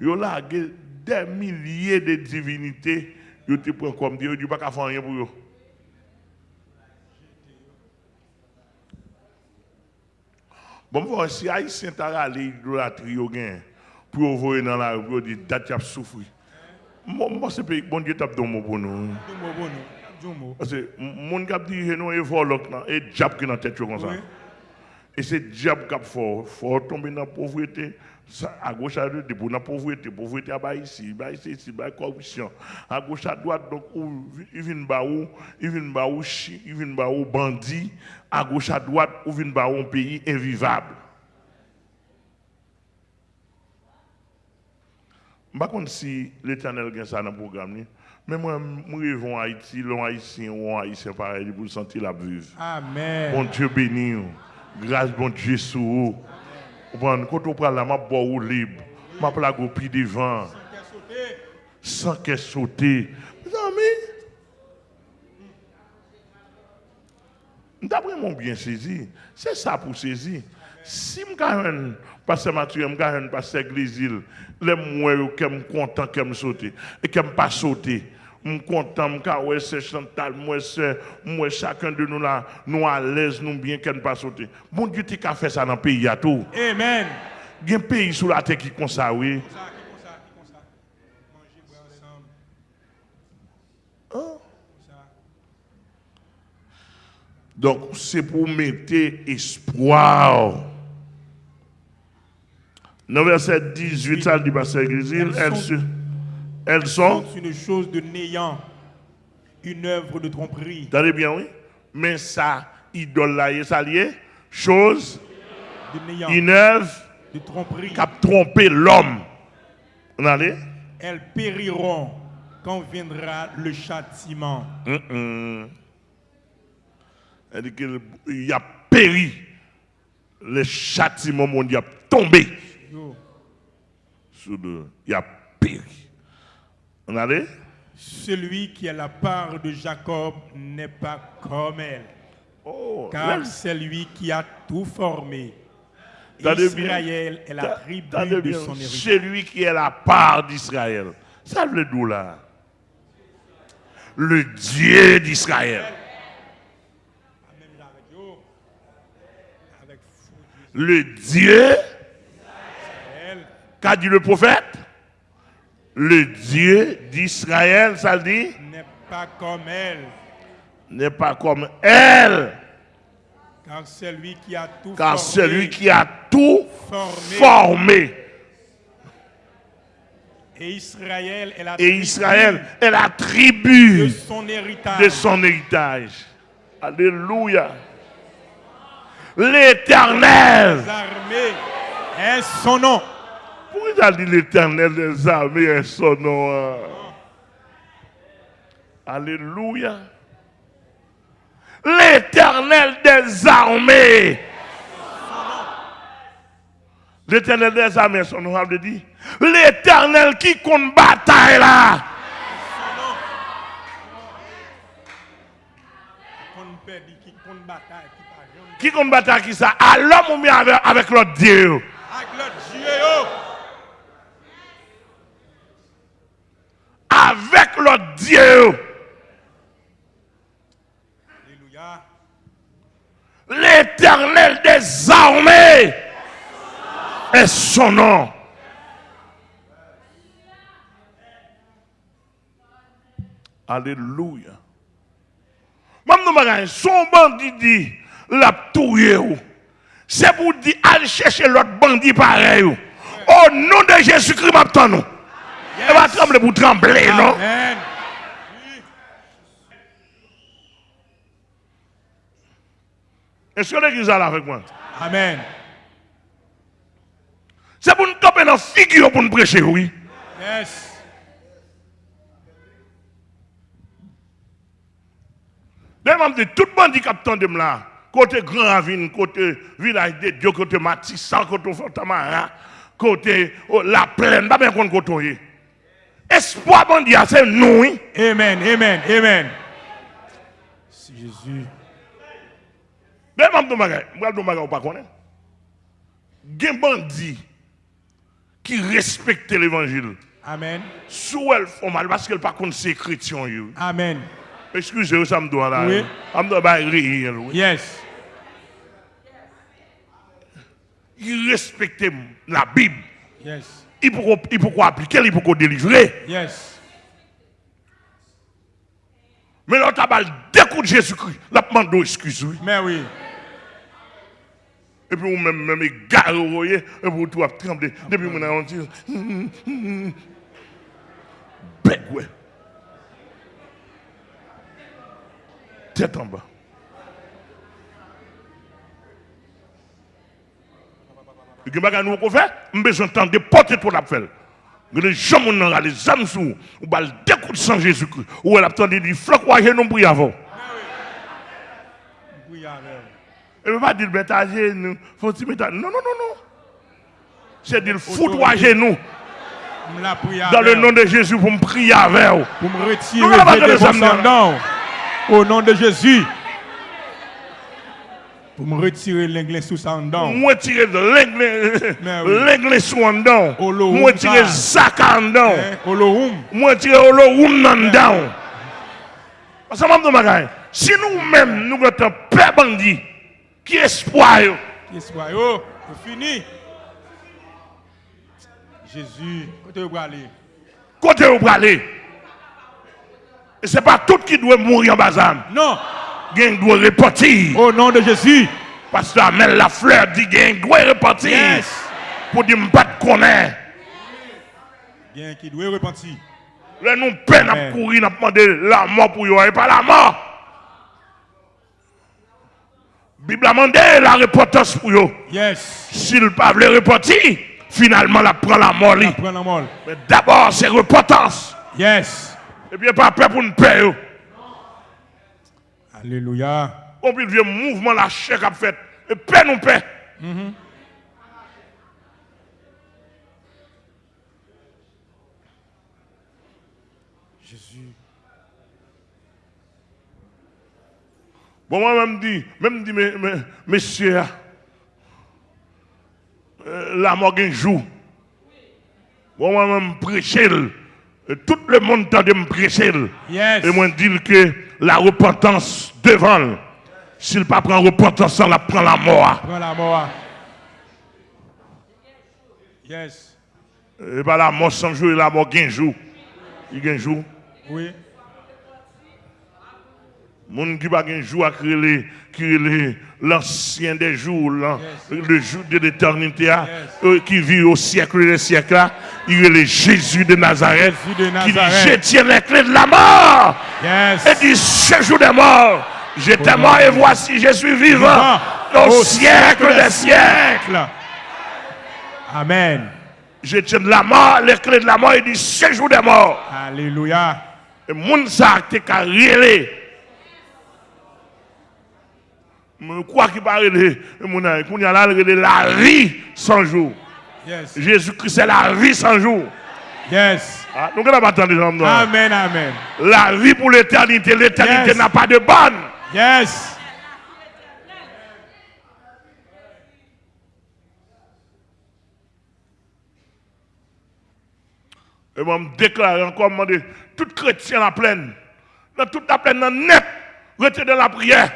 Yo largué des milliers de divinités, yo te prend comme Dieu, yo pas qu'à faire rien pour yo. Bon, voir si Haïtien t'a râlé idolâtrie pour voyer dans la rue, dit date a souffrir. Moi, c'est pays bon Dieu t'a donné pour nous. Parce que mon cap dit nous volok là et diable qui dans tête comme ça. Et c'est diable qui a fort, fort tomber dans la pauvreté. À gauche à droite, pour la pauvreté, pauvreté à bas ici, ici, ici, corruption. À gauche à droite, donc, il vient bas où, il vient chi- il vient bas où, bandit. À gauche à droite, ou vient bas où, un pays invivable. Je ne sais pas si l'éternel a ça dans le programme. Mais moi, je rêve en Haïti, l'on haïtien ou un haïtien pareil, pour sentir la vivre. Amen. Bon Dieu béni. Grâce bon Dieu sur vous. Quand on prend la map, je libre. Ma plaque au pied devant. Sans qu'elle saute. Mes amis, d'après mon bien saisi, c'est ça pour saisir. Si je gagne pasteur Mathieu, je gagne pasteur Glésil, les moins que je suis content que je saute et que je ne pas sauter. Je suis content ouais, c'est Chantal, moi, moi, chacun de nous là, nous à l'aise, nous bien qu'on pas sauter. Bon Dieu, tu as fait ça dans le pays à tout. Amen. Il y a un pays sur la terre qui comme ça, oui. Oh. Ça. Donc, c'est pour mettre espoir. Dans verset 18, ça dit, Pasteur Grisil, Elles elles, sont- se- elles sont, une chose de néant, une œuvre de tromperie, attendez bien, oui, mais ça, idole là, ça lié, chose, de néant, une œuvre de tromperie. qui a trompé l'homme. On allait? Elles périront quand viendra le châtiment. Hum. Elle dit qu'il a péri. Le châtiment mondial a tombé. Sur le, il a péri. On? Celui qui a la part de Jacob n'est pas comme elle, Oh, car c'est lui qui a tout formé. Israël est la tribu de bien. son héritage. Celui qui est la part d'Israël. Ça veut dire là? Le Dieu d'Israël. Le Dieu, d'Israël, qu'a dit le prophète? Le Dieu d'Israël, ça dit, n'est pas comme elle, n'est pas comme elle, car c'est lui qui a tout car formé. celui qui a tout Formé. formé. Et Israël est la Et tribu Israël est la de son héritage. de son héritage. Alléluia. L'éternel. Les armées est son nom. Il a dit l'éternel des armées est son nom hein? Alléluia. L'éternel des armées. L'éternel des armées, son nom, veut dire l'éternel qui compte bataille là. Qui compte bataille, qui ça? À l'homme ou bien avec, avec l'autre Dieu? Avec l'autre Dieu, Avec l'autre Dieu. Alléluia. L'éternel des armées est son nom. Alléluia. Même nous, son bandit dit, la ou. C'est pour dire, allez chercher l'autre bandit pareil. Au nom de Jésus-Christ, m'attend nous. Elle va trembler pour trembler, non? Amen. Est-ce que l'église est là avec moi? Amen. C'est pour nous taper dans la figure pour nous prêcher, oui. Yes. Même de tout le monde qui capte de là, côté Grand Ravine, côté Village de Dieu, côté Matissan, côté Fontamara, côté oh, La Plaine, pas bien qu'on côté. Espoir bon Dieu, c'est nous. Amen. Amen. Amen. C'est Jésus. Même même de bagay, moi de bagay ou pas connaît. Gen bandi qui respecte l'évangile. Amen. Sous elle font mal parce qu'elle pas contre ses chrétiens. yo. Amen. Excusez-moi, ça me doit là. Oui. Ça me doit pas rire. Yes. Il respecte la Bible. Yes. Il peut, il quoi appliquer, il peut quoi délivrer. Yes. Mais l'autre a deux coups de Jésus-Christ. La demande excuse, oui. Mais oui. Et puis, vous même, même, égaré, vous voyez, et puis, tout a tremblé. Depuis, mon on dit, ouais. Tête en bas. Et que bagarre nous qu'on fait, on besoin de de porter pour la faire. Les gens qui ont les âmes sous, ou coups de sang Jésus-Christ, ou elle a attendu du floc, ou nous y avoir. Oui, amen. Elle ne veut pas dire, mettre à- Non, non, non, non. C'est dire, la prière. dans le nom de Jésus, pour me prier avec vous. Pour me Nous, retirer des. Au nom de Jésus. Pour me retirer l'anglais sous en dedans. Moi tirer l'anglais sous en dedans. Olo Moi hum tirer ça. zaka en dedans. Hein, Olohum. Moi tirer olo room en dedans. Parce que je si nous-mêmes nous avons peur bandit, qui espoir? Qui yo, c'est fini. Jésus, côté où aller? côté où aller. Et ce n'est pas tout qui doit mourir en bazam. Non, Doit au nom de Jésus. Pasteur Amel Lafleur dit gen doit repartir. Yes. Pour dire m'pas de connaître. Bien qui doit repentir. Là, nous peine à courir, à demander la mort pour eux, et pas la mort. Bible a demandé la repentance pour eux. Yes. S'il pas veut repentir, finalement, la prend la mort. li. Prends la molle. Mais d'abord, c'est repentance. Yes. Et bien, pas peur pour nous payer. Alléluia. On peut vieux mouvement la chair qu'a fait. Et paix nous paix. Jésus. Bon, moi, même dit, même dit, mais, mais, messieurs, euh, la mort un jour. Bon, moi, même prêcher. Et Tout le monde tente de me prêcher. Yes. Et moi, dire que la repentance devant, s'il ne pas prend repentance, il prend la mort. Prends la mort. Yes. Et pas la mort sans jour, et la mort un jour. Il un jour. Oui. Moun qui pas un jour à créer l'ancien des jours, le jour de l'éternité, Yes. euh, qui vit au siècle des siècles, là, il est le Jésus de Nazareth, qui dit, je tiens les clés de la mort, et dit, ce jour des morts, j'étais mort et voici, je suis vivant, au, siècle des siècles. Amen. Je tiens de la mort, les clés de la mort, il dit, ce jour des morts. Alléluia. Et moun rele. Moun quoi qui va rele, moun a, koun ya la vie sans jour. Jésus-Christ c'est la vie sans jour. Yes. Ah, les hommes. là. Amen. Amen. La vie pour l'éternité, l'éternité Yes. n'a pas de bonne. Yes. Et moi, je déclare encore, je tout chrétien la pleine, dans toute la plaine, dans net, retenez de la prière.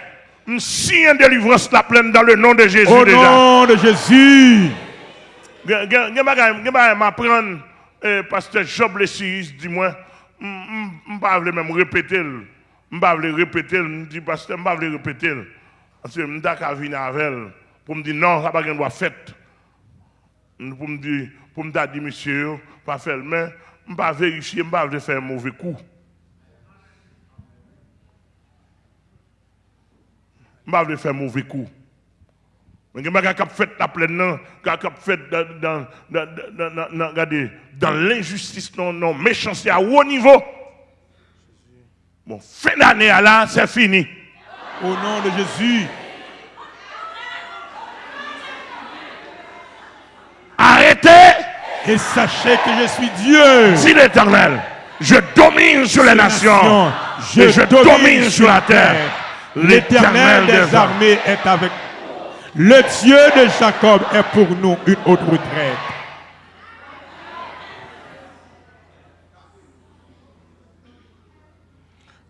Je signe délivrance la pleine dans le nom de Jésus Au déjà. nom de Jésus. Gen bagay m'apprendre eh, pasteur Job le Siris dis-moi m pas vle même répéter m pas vle répéter m dit pasteur m pas vle répéter parce que m ka venir avec elle pour me dire non ça pas gen doit fait pour me dire pour me dire monsieur pas faire mais m pas vérifier m pas vle faire un mauvais coup pas vle faire un mauvais coup mais il y a fait la plaine, non, qui fait dans, l'injustice, non, non, méchanceté à haut niveau. Bon, fin d'année là, c'est fini. Au nom de Jésus. Arrêtez, Et sachez que je suis Dieu. dit l'Éternel. Je domine sur les nations. et je domine sur la terre. L'éternel des armées est avec Le Dieu de Jacob est pour nous une autre retraite.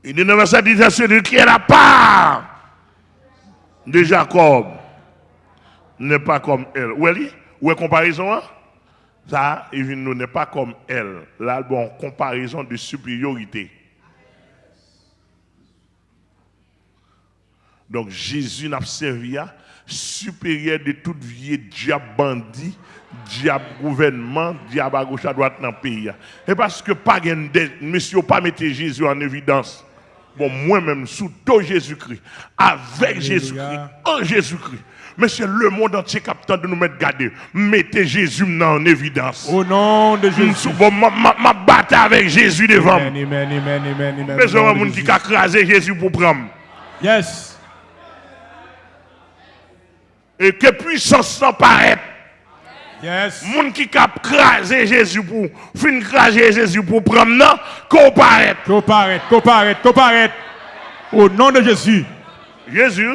Il dit dans verset 10, celui qui est la part de Jacob n'est pas comme elle. Où est? Où est comparaison hein? Ça, il nous n'est pas comme elle. Là, bon, comparaison de supériorité. Donc Jésus n'a servi à supérieur de toute vie diable bandit, diable gouvernement, diable à gauche à droite dans le pays. Et parce que pas monsieur pas mettre Jésus en évidence. Bon, moi-même, sous tout Jésus-Christ, avec Jésus-Christ, en Jésus-Christ. Monsieur, le monde entier captant de nous mettre garder. Mettez Jésus maintenant en évidence. Au nom de Mm, Jésus. bon, ma, ma, ma bataille avec Jésus devant. Amen, amen, amen, amen, amen. Mais qui a crasé Jésus pour prendre. Yes. Et que puissance sans paraître. Yes. Moun qui a crasé Jésus pour fin craser Jésus pour prendre non, qu'on paraît. Comparaître, comparaître, comparaître. Au nom de Jésus. Jésus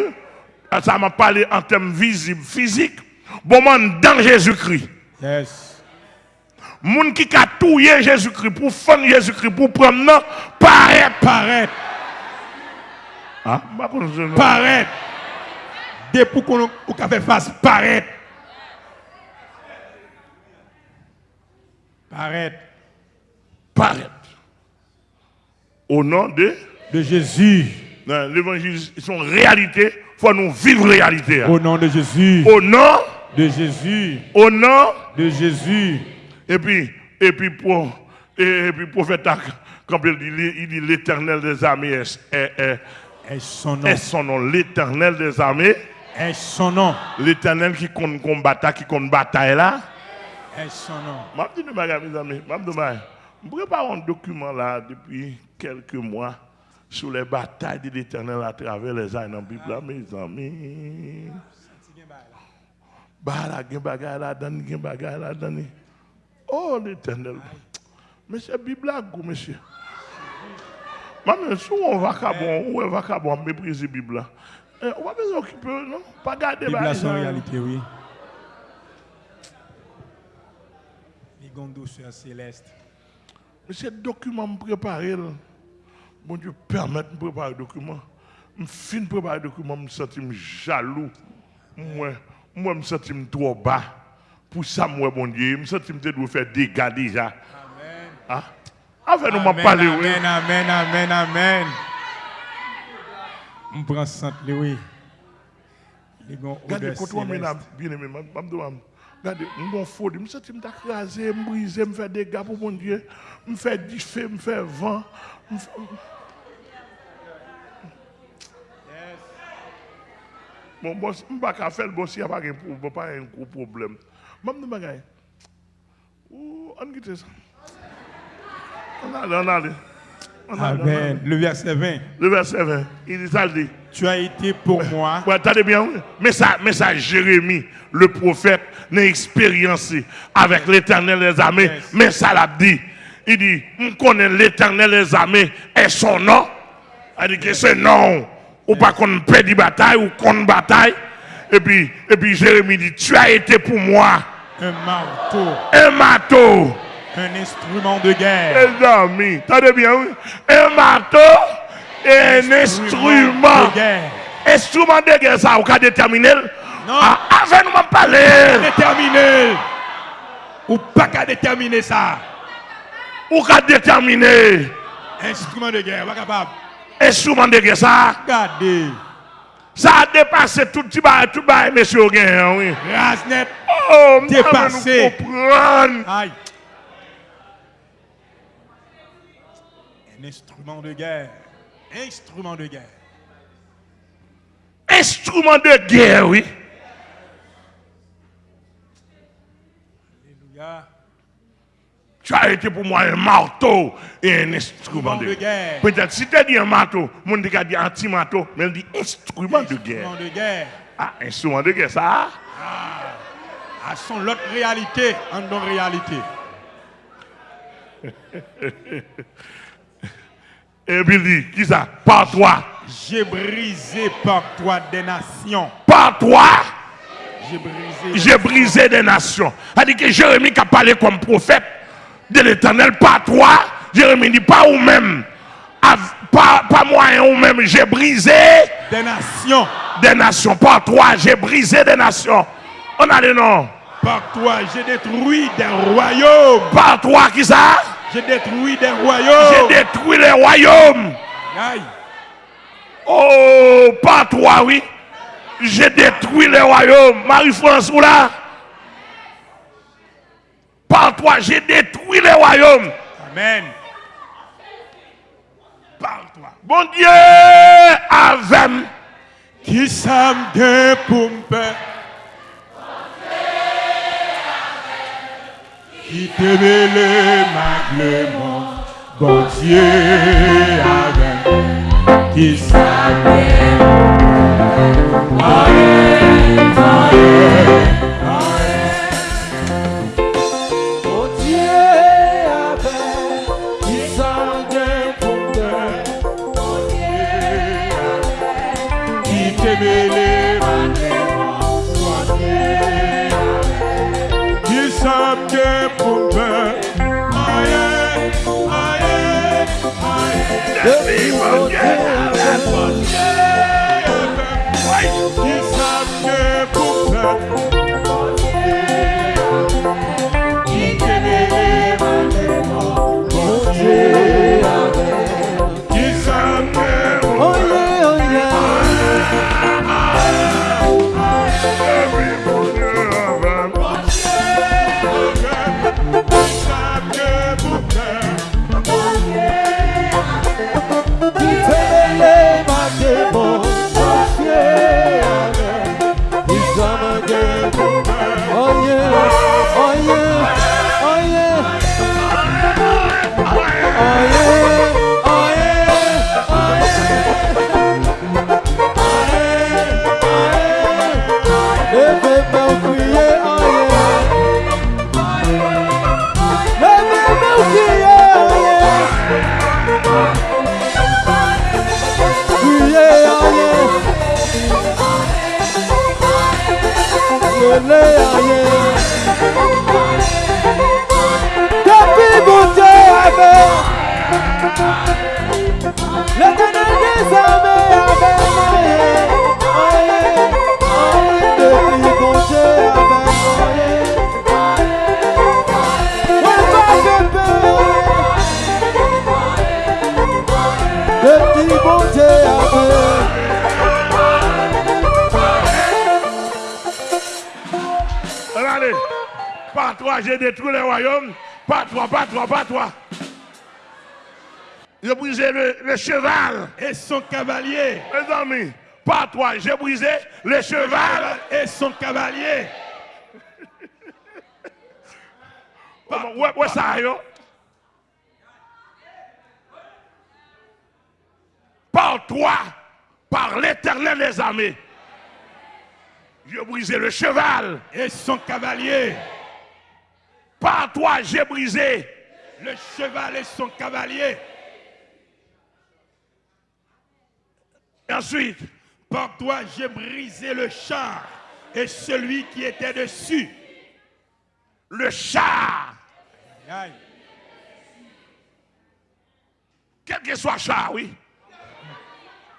Ça m'a parlé en termes visibles, physiques. Bon, man, dans Jésus-Christ. Yes. Moun qui a touillé Jésus-Christ pour faire Jésus-Christ pour prendre non, paraît. Paraître. Ah, bah, Paraître. Depuis qu'on fait face, paraître. Paraître. paraît. Au nom de? De Jésus. l'évangile, une réalité. Il faut nous vivre réalité. Au nom de Jésus. Au nom, De Jésus. au nom, De Jésus. et puis, et puis pour, et, puis prophète, quand il dit, il dit l'éternel des armées est, est- est- Est son nom. est son nom. L'éternel des armées, Est son nom? l'éternel qui compte combattre, qui compte bataille là. Est son nom? Je dis, mes amis, je prépare un document là depuis quelques mois sur les batailles de l'éternel à travers les années dans la Bible, là, mes amis. Bah gen bagay là, dan, gen bagay dan. Oh, l'éternel. C'est Bible là, monsieur. Maman, si on va bon, on va bon, mépriser Bible là. Eh, On va besoin occuper, non? Pas garder Bible a bagay son ça. réalité, oui. Les douceur céleste. Mais ce document me préparé, là. Bon Dieu, permet de préparer le document. Je fin de préparer le document, je me sens jaloux. Moi, moi, je me sens trop bas. Pour ça, moi, bon Dieu, je me sens que je faire des dégâts déjà. Amen. Ah? Enfin, nous m'en parler, oui. amen, amen, amen, amen. On prend Sainte Louis. Les gondes Regardez, quand on m'a bien aimé, je me demande, regardez, je me je me sens que je m'écraser, je me je me faire des dégâts pour mon Dieu. Je me faire du feu, je me faire vent. me je ne peux pas faire le n'y a pas un gros problème. Je me dis, on quitte ça. On on Amen. Le verset 20. Le verset 20, il dit ça, il dit. Tu as été pour moi Ouais, attendez bien, mais ça, mais ça, Jérémie, le prophète, n'a expériencé avec l'éternel des armées, Yes. mais ça l'a dit. Il dit, on connaît l'éternel des armées et son nom. Il dit que c'est non. Ou pas qu'on perd des batailles ou qu'on bataille. Et puis, et puis Jérémie dit, tu as été pour moi un marteau, un marteau. Un instrument de guerre. Les amis, attendez bien, oui. Un marteau et un instrument. de guerre. Instrument de guerre, ça, vous avez déterminé Non. Ah, avant de me parler, Déterminé. Ou pas qu'à déterminer ça. vous avez déterminé. Instrument de guerre, pas capable. Instrument de guerre, ça, Regardez. ça a dépassé tout petit bail, tout bail, monsieur Gain, oui. Rasnet. Oh, Dépassé. nous comprendre. Aïe. Instrument de guerre. Instrument de guerre. Instrument de guerre, oui. Alléluia. Tu as été pour moi un marteau et un instrument de de guerre. Peut-être si tu as dit un marteau, mon dit dit anti-marteau, mais il dit instrument de guerre. Instrument de guerre. Ah, instrument de guerre, ça? À son l'autre réalité, en non réalité. *laughs* Et puis il dit, qui ça? Par toi. J'ai brisé par toi des nations. Par toi, J'ai brisé. j'ai brisé des nations. Dit que Jérémie qui a parlé comme prophète de l'éternel, pas toi. Jérémie dit, pas ou même. Av- Pas, pas moi et ou même. J'ai brisé Des nations. des nations. Par toi, j'ai brisé des nations. On a les noms. Par toi, j'ai détruit des royaumes. Par toi, qui ça? J'ai détruit des J'ai royaumes. détruit les royaumes. Aïe. Oh, par toi, oui. J'ai détruit les royaumes. Marie-France, ou là? Par toi, j'ai détruit les royaumes. Amen. Par toi. Bon Dieu, avec Qui ça me gagne pour me Qui te mêle maglement Bon Dieu avec Qui ça le cheval. Et son cavalier. Ça. Par toi, par l'éternel des armées, j'ai brisé le cheval. Et son cavalier. Par toi, j'ai brisé Le cheval et son cavalier. Et ensuite, Par toi, j'ai brisé le char et celui qui était dessus. le char. Quel que soit char, oui.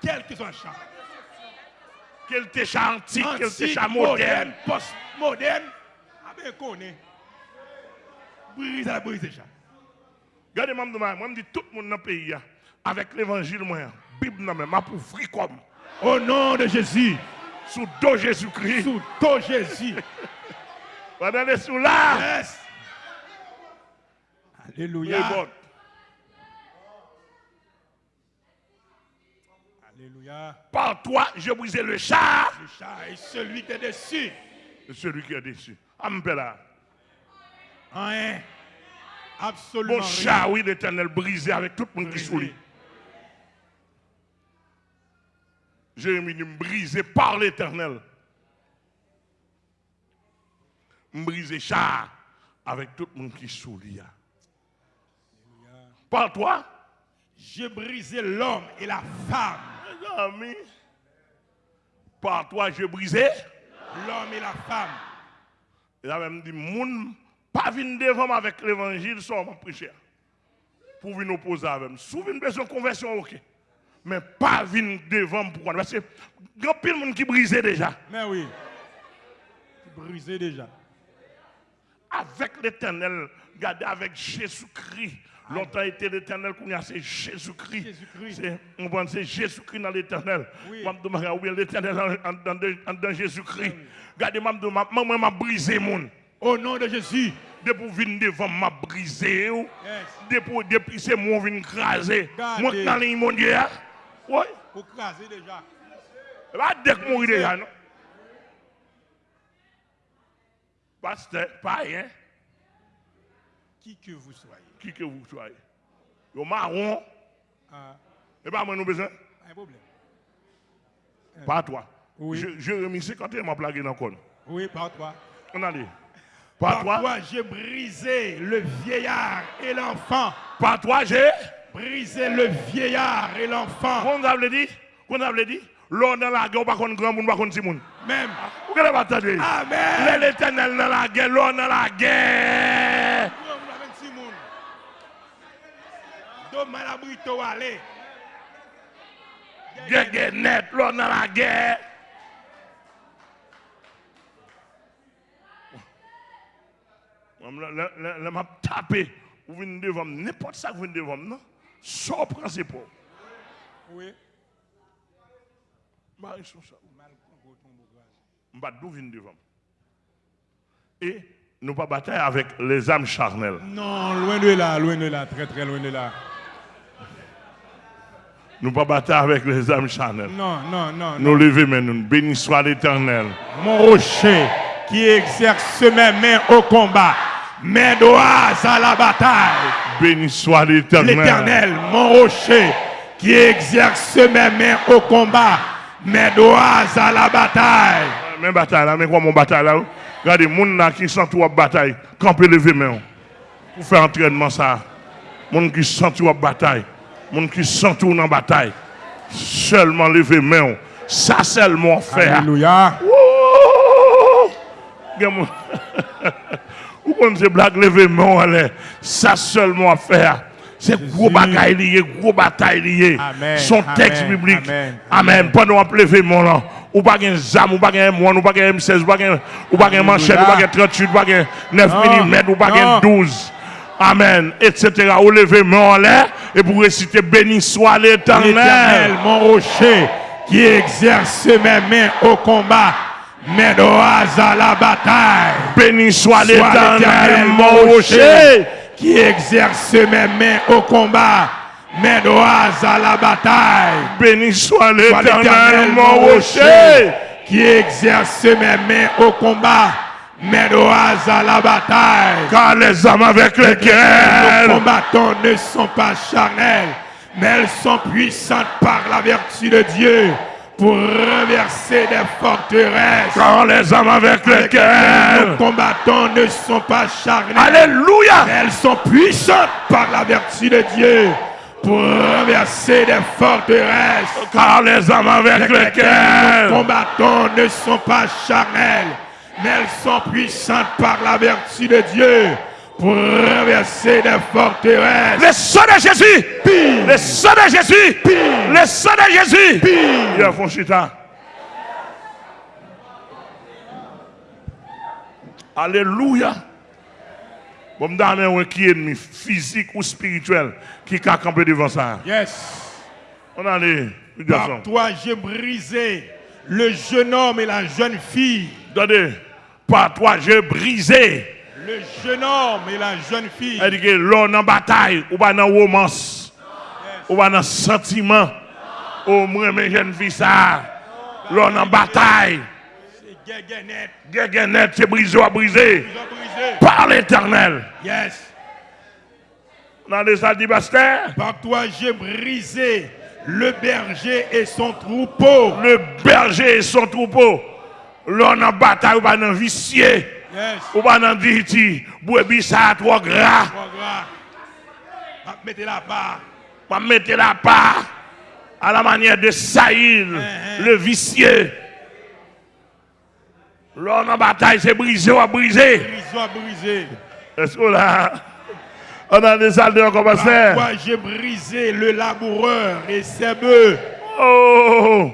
Quel que soit le char. Quel était char antique, quel Antique, char moderne. moderne, post-moderne. Ah ben, connaît. Brise à brise char. Regardez, moi, je je dis tout le monde dans le pays, avec l'évangile, moi, Bible, ma pour free comme, Au nom de Jésus. sous dos Jésus-Christ. Sous ton Jésus. *laughs* Regardez sous là. Yes. Alléluia. Alléluia. Par toi, j'ai brisé le char Le char et celui qui est dessus. de celui qui est dessus. Ampela. Rien. Absolument Mon char, oui, l'éternel brisé avec tout le monde qui sourit. Jérémie dit, brisé par l'éternel. Brisé char avec tout le monde qui sourit. Par toi, J'ai brisé l'homme et la femme. mes amis, par toi, j'ai brisé. L'homme et la femme. Il a même dit, moun, pas venir devant avec l'évangile, ça m'a prêché. Pour venir opposer avec moi. Avez besoin de conversion, ok. Mais pas venir devant. Pourquoi Parce que il y a plein de monde qui brisé déjà. Mais oui. Brisé déjà. Avec l'éternel, regardez, avec Jésus-Christ. Longtemps été l'éternel, qu'on a c'est Jésus-Christ. On pense c'est Jésus-Christ dans l'éternel. Oui. Je l'éternel en- dans, Jésus-Christ? Regardez, je moi, m'a brisé, mon. Au nom de Jésus. Depuis venir devant m'a brisé. Yes. Depuis, depuis c'est moi qui craser. Moi dans hein. Oui. Pour craser déjà. Pas dès que mourir déjà, non? Pasteur, pas rien. Qui que vous soyez. Qui que vous soyez. Yo marron. Ah, Et pas moi nous besoin. pas un problème. Pas toi. Oui. Je, Jérémie 51 m'a plagué dans le corps. Oui, par toi. On a dit. Pas Par toi. toi, j'ai brisé le vieillard et l'enfant. Pas toi, j'ai. Brisé le vieillard et l'enfant. Qu'on a dit. Qu'on a dit. L'on dans la guerre, pas contre grand monde, pas petit monde. Même. Vous va attendre. Amen. L'éternel dans la guerre, l'on dans la guerre. Brito aller. Guerre, net, dans la guerre. Je tapé. Vous venez devant n'importe ça que vous venez devant non? Sans principe. Oui. Sont ça. Je vais d'où devant. Et nous pas bataille avec les âmes charnelles. Non, loin de là, loin de là, très très loin de là. Nous pas bataille avec les âmes charnelles. Non, non, non. Nous lever mais nous bénis soit l'éternel. Mon rocher qui exerce mes mains au combat, mes doigts à la bataille. Béni soit l'éternel. L'éternel, mon rocher qui exerce mes mains au combat, mes doigts à la bataille. Mais bataille là, mais quoi mon bataille là? Regardez, moun là qui sent tout bataille, camper lever main. Pour faire entraînement ça. Moun qui sent tout bataille. Moun qui sent tout dans bataille. Seulement lever main. Ça seulement faire. Alléluia. Wouh! *laughs* Moun- Ou kon se blague lever main allez. Ça seulement à faire. C'est gros bagaille lié, gros bataille lié. Amen, Son texte amen, biblique. amen. Pendant qu'on lever main là. Ou pas gen zam, ou pas gen M1, ou pas gen M16, ou pas gen manchette, ou pas gen 38, ou pas gen 9 Non, mm, ou pas gen non. 12. Amen. Etc. Ou main en l'air et pour réciter béni soit L'éternel, l'éternel. mon rocher qui exerce mes mains au combat, Oaz à la bataille. Béni soit l'éternel, mon rocher, qui exerce mes mains au combat. Oaz à la bataille. Béni soit l'éternel, mon rocher. qui exerce mes mains au combat. Oaz à la bataille. Car les hommes avec Nos lesquels combattants ne sont pas charnels, mais elles sont puissantes par la vertu de Dieu pour renverser des forteresses. car les hommes avec Nos lesquels combattants ne sont pas charnels, Alléluia. elles sont puissantes par la vertu de Dieu pour renverser des forteresses. Car les hommes avec Nos lesquels combattants ne sont pas charnels, mais elles sont puissantes par la vertu de Dieu pour renverser des forteresses. le sang de Jésus, Pire. le sang de Jésus, le sang de Jésus. Pire. Il y a Fonchita. Alléluia. Bon, un qui est ennemi physique ou spirituel qui a campé devant ça. Yes. On a les Par toi, j'ai brisé le jeune homme et la jeune fille. Attendez, par toi j'ai brisé. Le jeune homme et la jeune fille. Elle dit que l'on en bataille, ou pas dans romance, ou pas dans sentiment. Au moins, mes jeunes filles, ça. L'on en bataille. C'est Guéguénet. Guéguénet, c'est brisé à briser. Par l'éternel. Yes. On a des salles Bastère. Par toi, j'ai brisé le berger et son troupeau. Le berger et son troupeau. L'on en bataille, ou pas dans vicier? Ou pas dans dirty. Brebis, ça a trop gras. Ah, Mettez la part. va mettre la part à la manière de Saïl, Uh-huh. le vicieux. L'on en bataille, c'est brisé ou à briser. Brisé. Est-ce que là, on a des salles de Par commencer toi, j'ai brisé le laboureur et ses bœufs. Oh,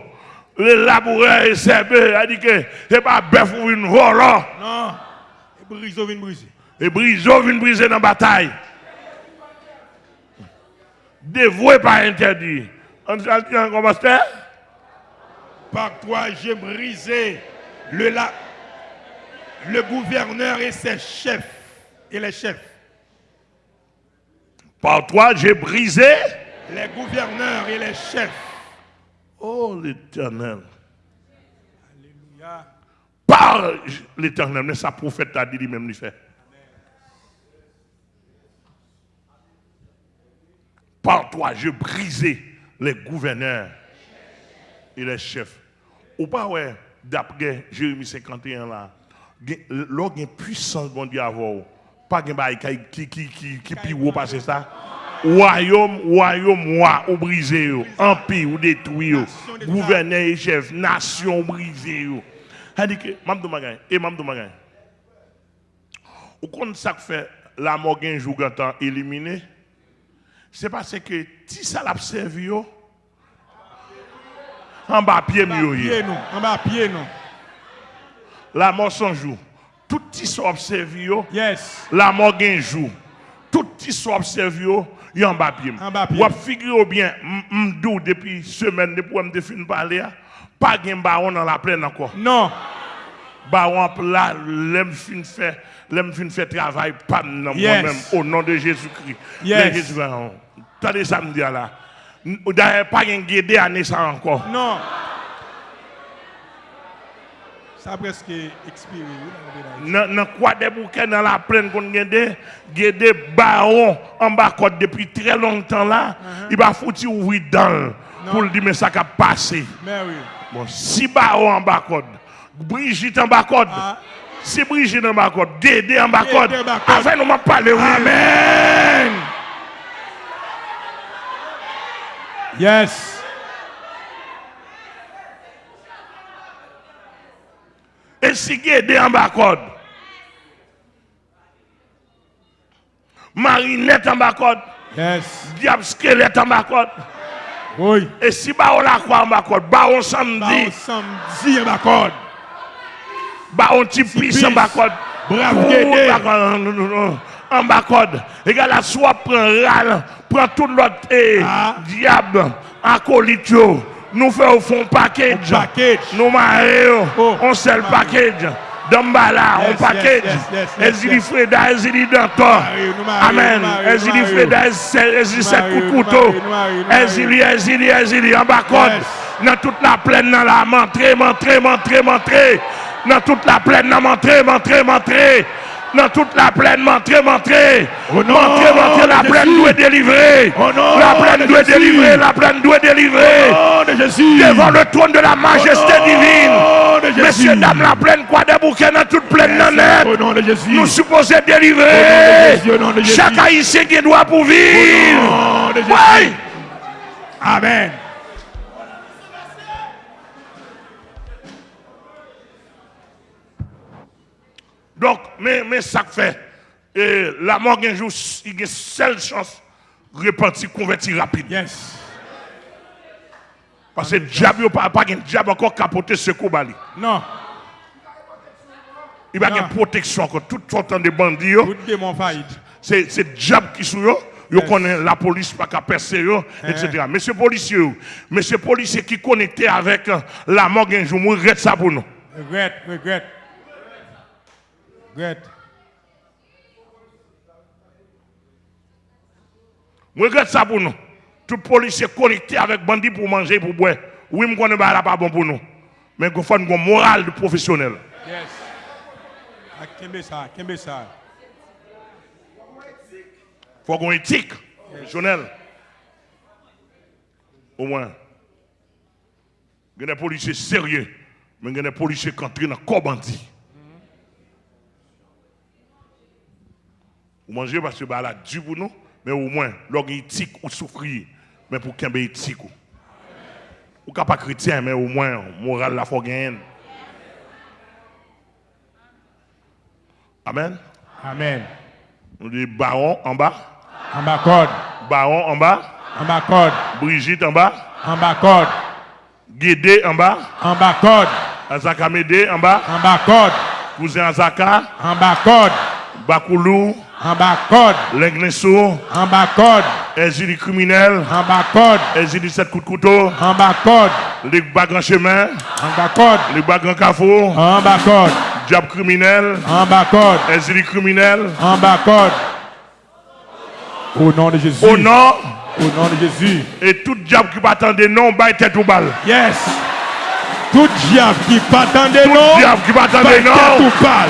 le laboureur et ses bœufs, a dit que c'est pas bœuf ou une volant. Non. Brisé, vient briser. Et briseau vient briser dans la bataille. Dévoué pas interdit. On dit commencer Par toi, j'ai brisé le, la- le gouverneur et ses chefs. Et les chefs. Par toi, j'ai brisé. Les gouverneurs et les chefs. Oh l'éternel. Par l'éternel. Mais sa prophète a dit lui-même, lui fait. Par toi, je brisé les gouverneurs et les chefs. Ou pas, ouais, d'après Jérémie 51 là, l'ordre une puissance, bon Dieu, avoir. Pas de qui qui qui qui haut passer ça. Royaume, royaume, roi, ou brisé, empire, ou détruit, gouverneur et chef, nation brisée. C'est-à-dire que, Mamdou Magay, et Mamdou Magay, ou ça que fait la jour quand temps éliminé, c'est parce que si ça l'a servi, yo, en bas pied mieux. yo. Pied nous. En bas, pied nous. La mort sans jour. Tout soit observé, yo, Yes. la mort un jour. Tout petit soit observé, yo, y en bas pied. En bas pied. Ou figure bien, m'dou depuis semaine, depuis que je fin parler, hein, pas de baron dans la plaine encore. Non. Baron là, l'aime fin fait, l'aime fin fait travail, pas non, Yes. moi-même, au nom de Jésus-Christ. Yes. Jésus, baron. T'as ça me dire là. D'ailleurs, pas de guédé à naissance encore. Non. Ça a presque expiré. dans. Dans quoi des bouquets dans la plaine qu'on gade des barons en bas côte depuis très longtemps là, il va foutre ouvrir dans pour le dire mais ça a passé. Mais oui. Bon, si barons en bas côte, Brigitte en bas côte, Ah. si Brigitte en bas côte, Dédé en bas côte. afin nous m'a parlé. oui. Amen. Yes. Et si Dédé en bas côte, Marinette en bas côte, Yes. Diable squelette en bas côte, Oui. et si baron la croix en baron Bah, samedi, on samedi en bacorde. Ba on ti pis en bas code. Brave Oh, Guédé. En bas code. Et gars la soit prend ral, prend tout l'autre eh, Ah. diable, acolyte Nous faisons un package. package. Nous marions. Oh, On nous package. Dambala, on package. Ezili Freda, Ezili Danton. Amen. Ezili Freda, Ezili Sek Koukouto. Ezili, Ezili, Ezili. En bas Dans toute la plaine, dans la montrée, montrée, montrée, montrée. Dans toute la plaine, dans montrée, montrée, montrée. Dans toute la plaine. Au nom Montrée, montrée, la plaine doit délivrer. La plaine doit délivrer, la plaine doit délivrer. Devant le trône de la majesté divine. Messieurs, dames, la plaine, quoi des bouquets dans toute plaine, dans net. Nous supposons délivrer. Chaque haïtien qui doit pour vivre. Oui. Amen. Donc, mais, mais ça fait, et la mort, un jour, il y a une seule chance de repentir, convertir rapide. Yes. Parce que le diable, pas de diable encore capoté ce coup. Non. Il n'y a pas de protection encore. Tout sortant de bandits, c'est le diable qui yo. Yo Yes. connaît la police pas qu'à percer Eh. etc. Monsieur policier, monsieur policier qui connecté avec euh, la mort un jour, regrette ça pour nous. Regret, regret. Moi regrette ça pour nous. Tout policier connecté avec bandit pour manger, pour boire. Oui, je connais pas pas bon pour nous. Mais il faut une morale de professionnel. Yes. Ah, Kembe ça, kembe ça. Il faut qu'on éthique professionnel. Au moins. Il y a des policiers sérieux, mais il y a des policiers qui entrent dans le corps bandit. Vous mangez parce que bah, la dû pour nous, mais au moins, l'orgue éthique ou souffrir, mais pour qu'il y ait éthique. Ou Ou pas chrétien, mais au moins, moral la faut gagner. Amen? Amen. On dit baron en bas, En bas code. baron en bas, En bas code. Brigitte en bas, En bas code. Guédé en bas, En bas code. Azaka Médé en bas, En bas code. cousin Azaka, En bas code. Bakoulou, En bas code. Lengnesso, En bas code. Ezili criminel, En bas code. Ezili 7 coups de couteau, En bas code. les bagues en chemin, En bas code. les bagues en carrefour, En bas code. diable criminel, En bas code. Criminel, En bas code. Au nom de Jésus. au nom, Au nom de Jésus. et tout diable qui va attendre non, baille tête ou balle. Yes. Tout diable qui patendait Tout non. diable qui va attendre Baille tête ou pâle.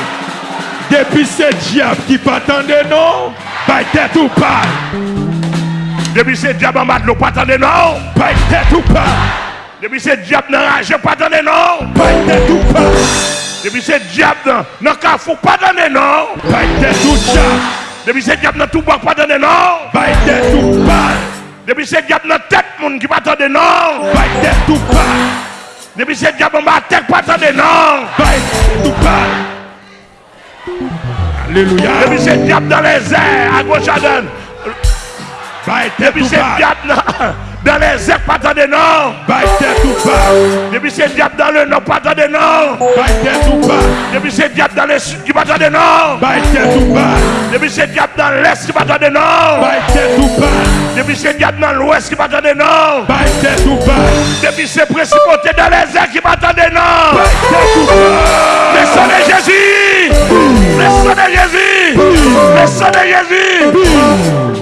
Depi se diap ki patande nou, bay tèt ou pay. Depi se diap an mat nou patande nou, bay tèt ou pay. Depi se diap nan raje patande nou, bay tèt ou pay. Depi se diap nan kafou patande nou, bay tèt ou pay. Depi se diap nan toubak patande nou, bay tèt ou pay. Depi se diap nan tèt moun ki patande nou, bay tèt ou pay. Depi se diap an mat tèt patande nou, bay tèt ou pay. Alléluia. depuis ce diable dans les airs, à gauche à droite, Baille tête depuis ou ce pâle. diable dans- dans les airs, pas attendre non, Baille tête ou pâle. depuis ce diable dans le nord, pas attendre non, Baille tête ou pâle. depuis ce diable dans le sud, qui va attendre non, Baille tête ou pâle. depuis ce diable dans l'est, qui va attendre non, Baille tête ou pâle. depuis ce diable dans l'ouest, qui va attendre non, Baille tête ou pâle. depuis ces principautés dans les airs, qui va attendre non. Baille tête ou pâle. Le sang de Jésus! Le sang de Jésus! Le de Jésus!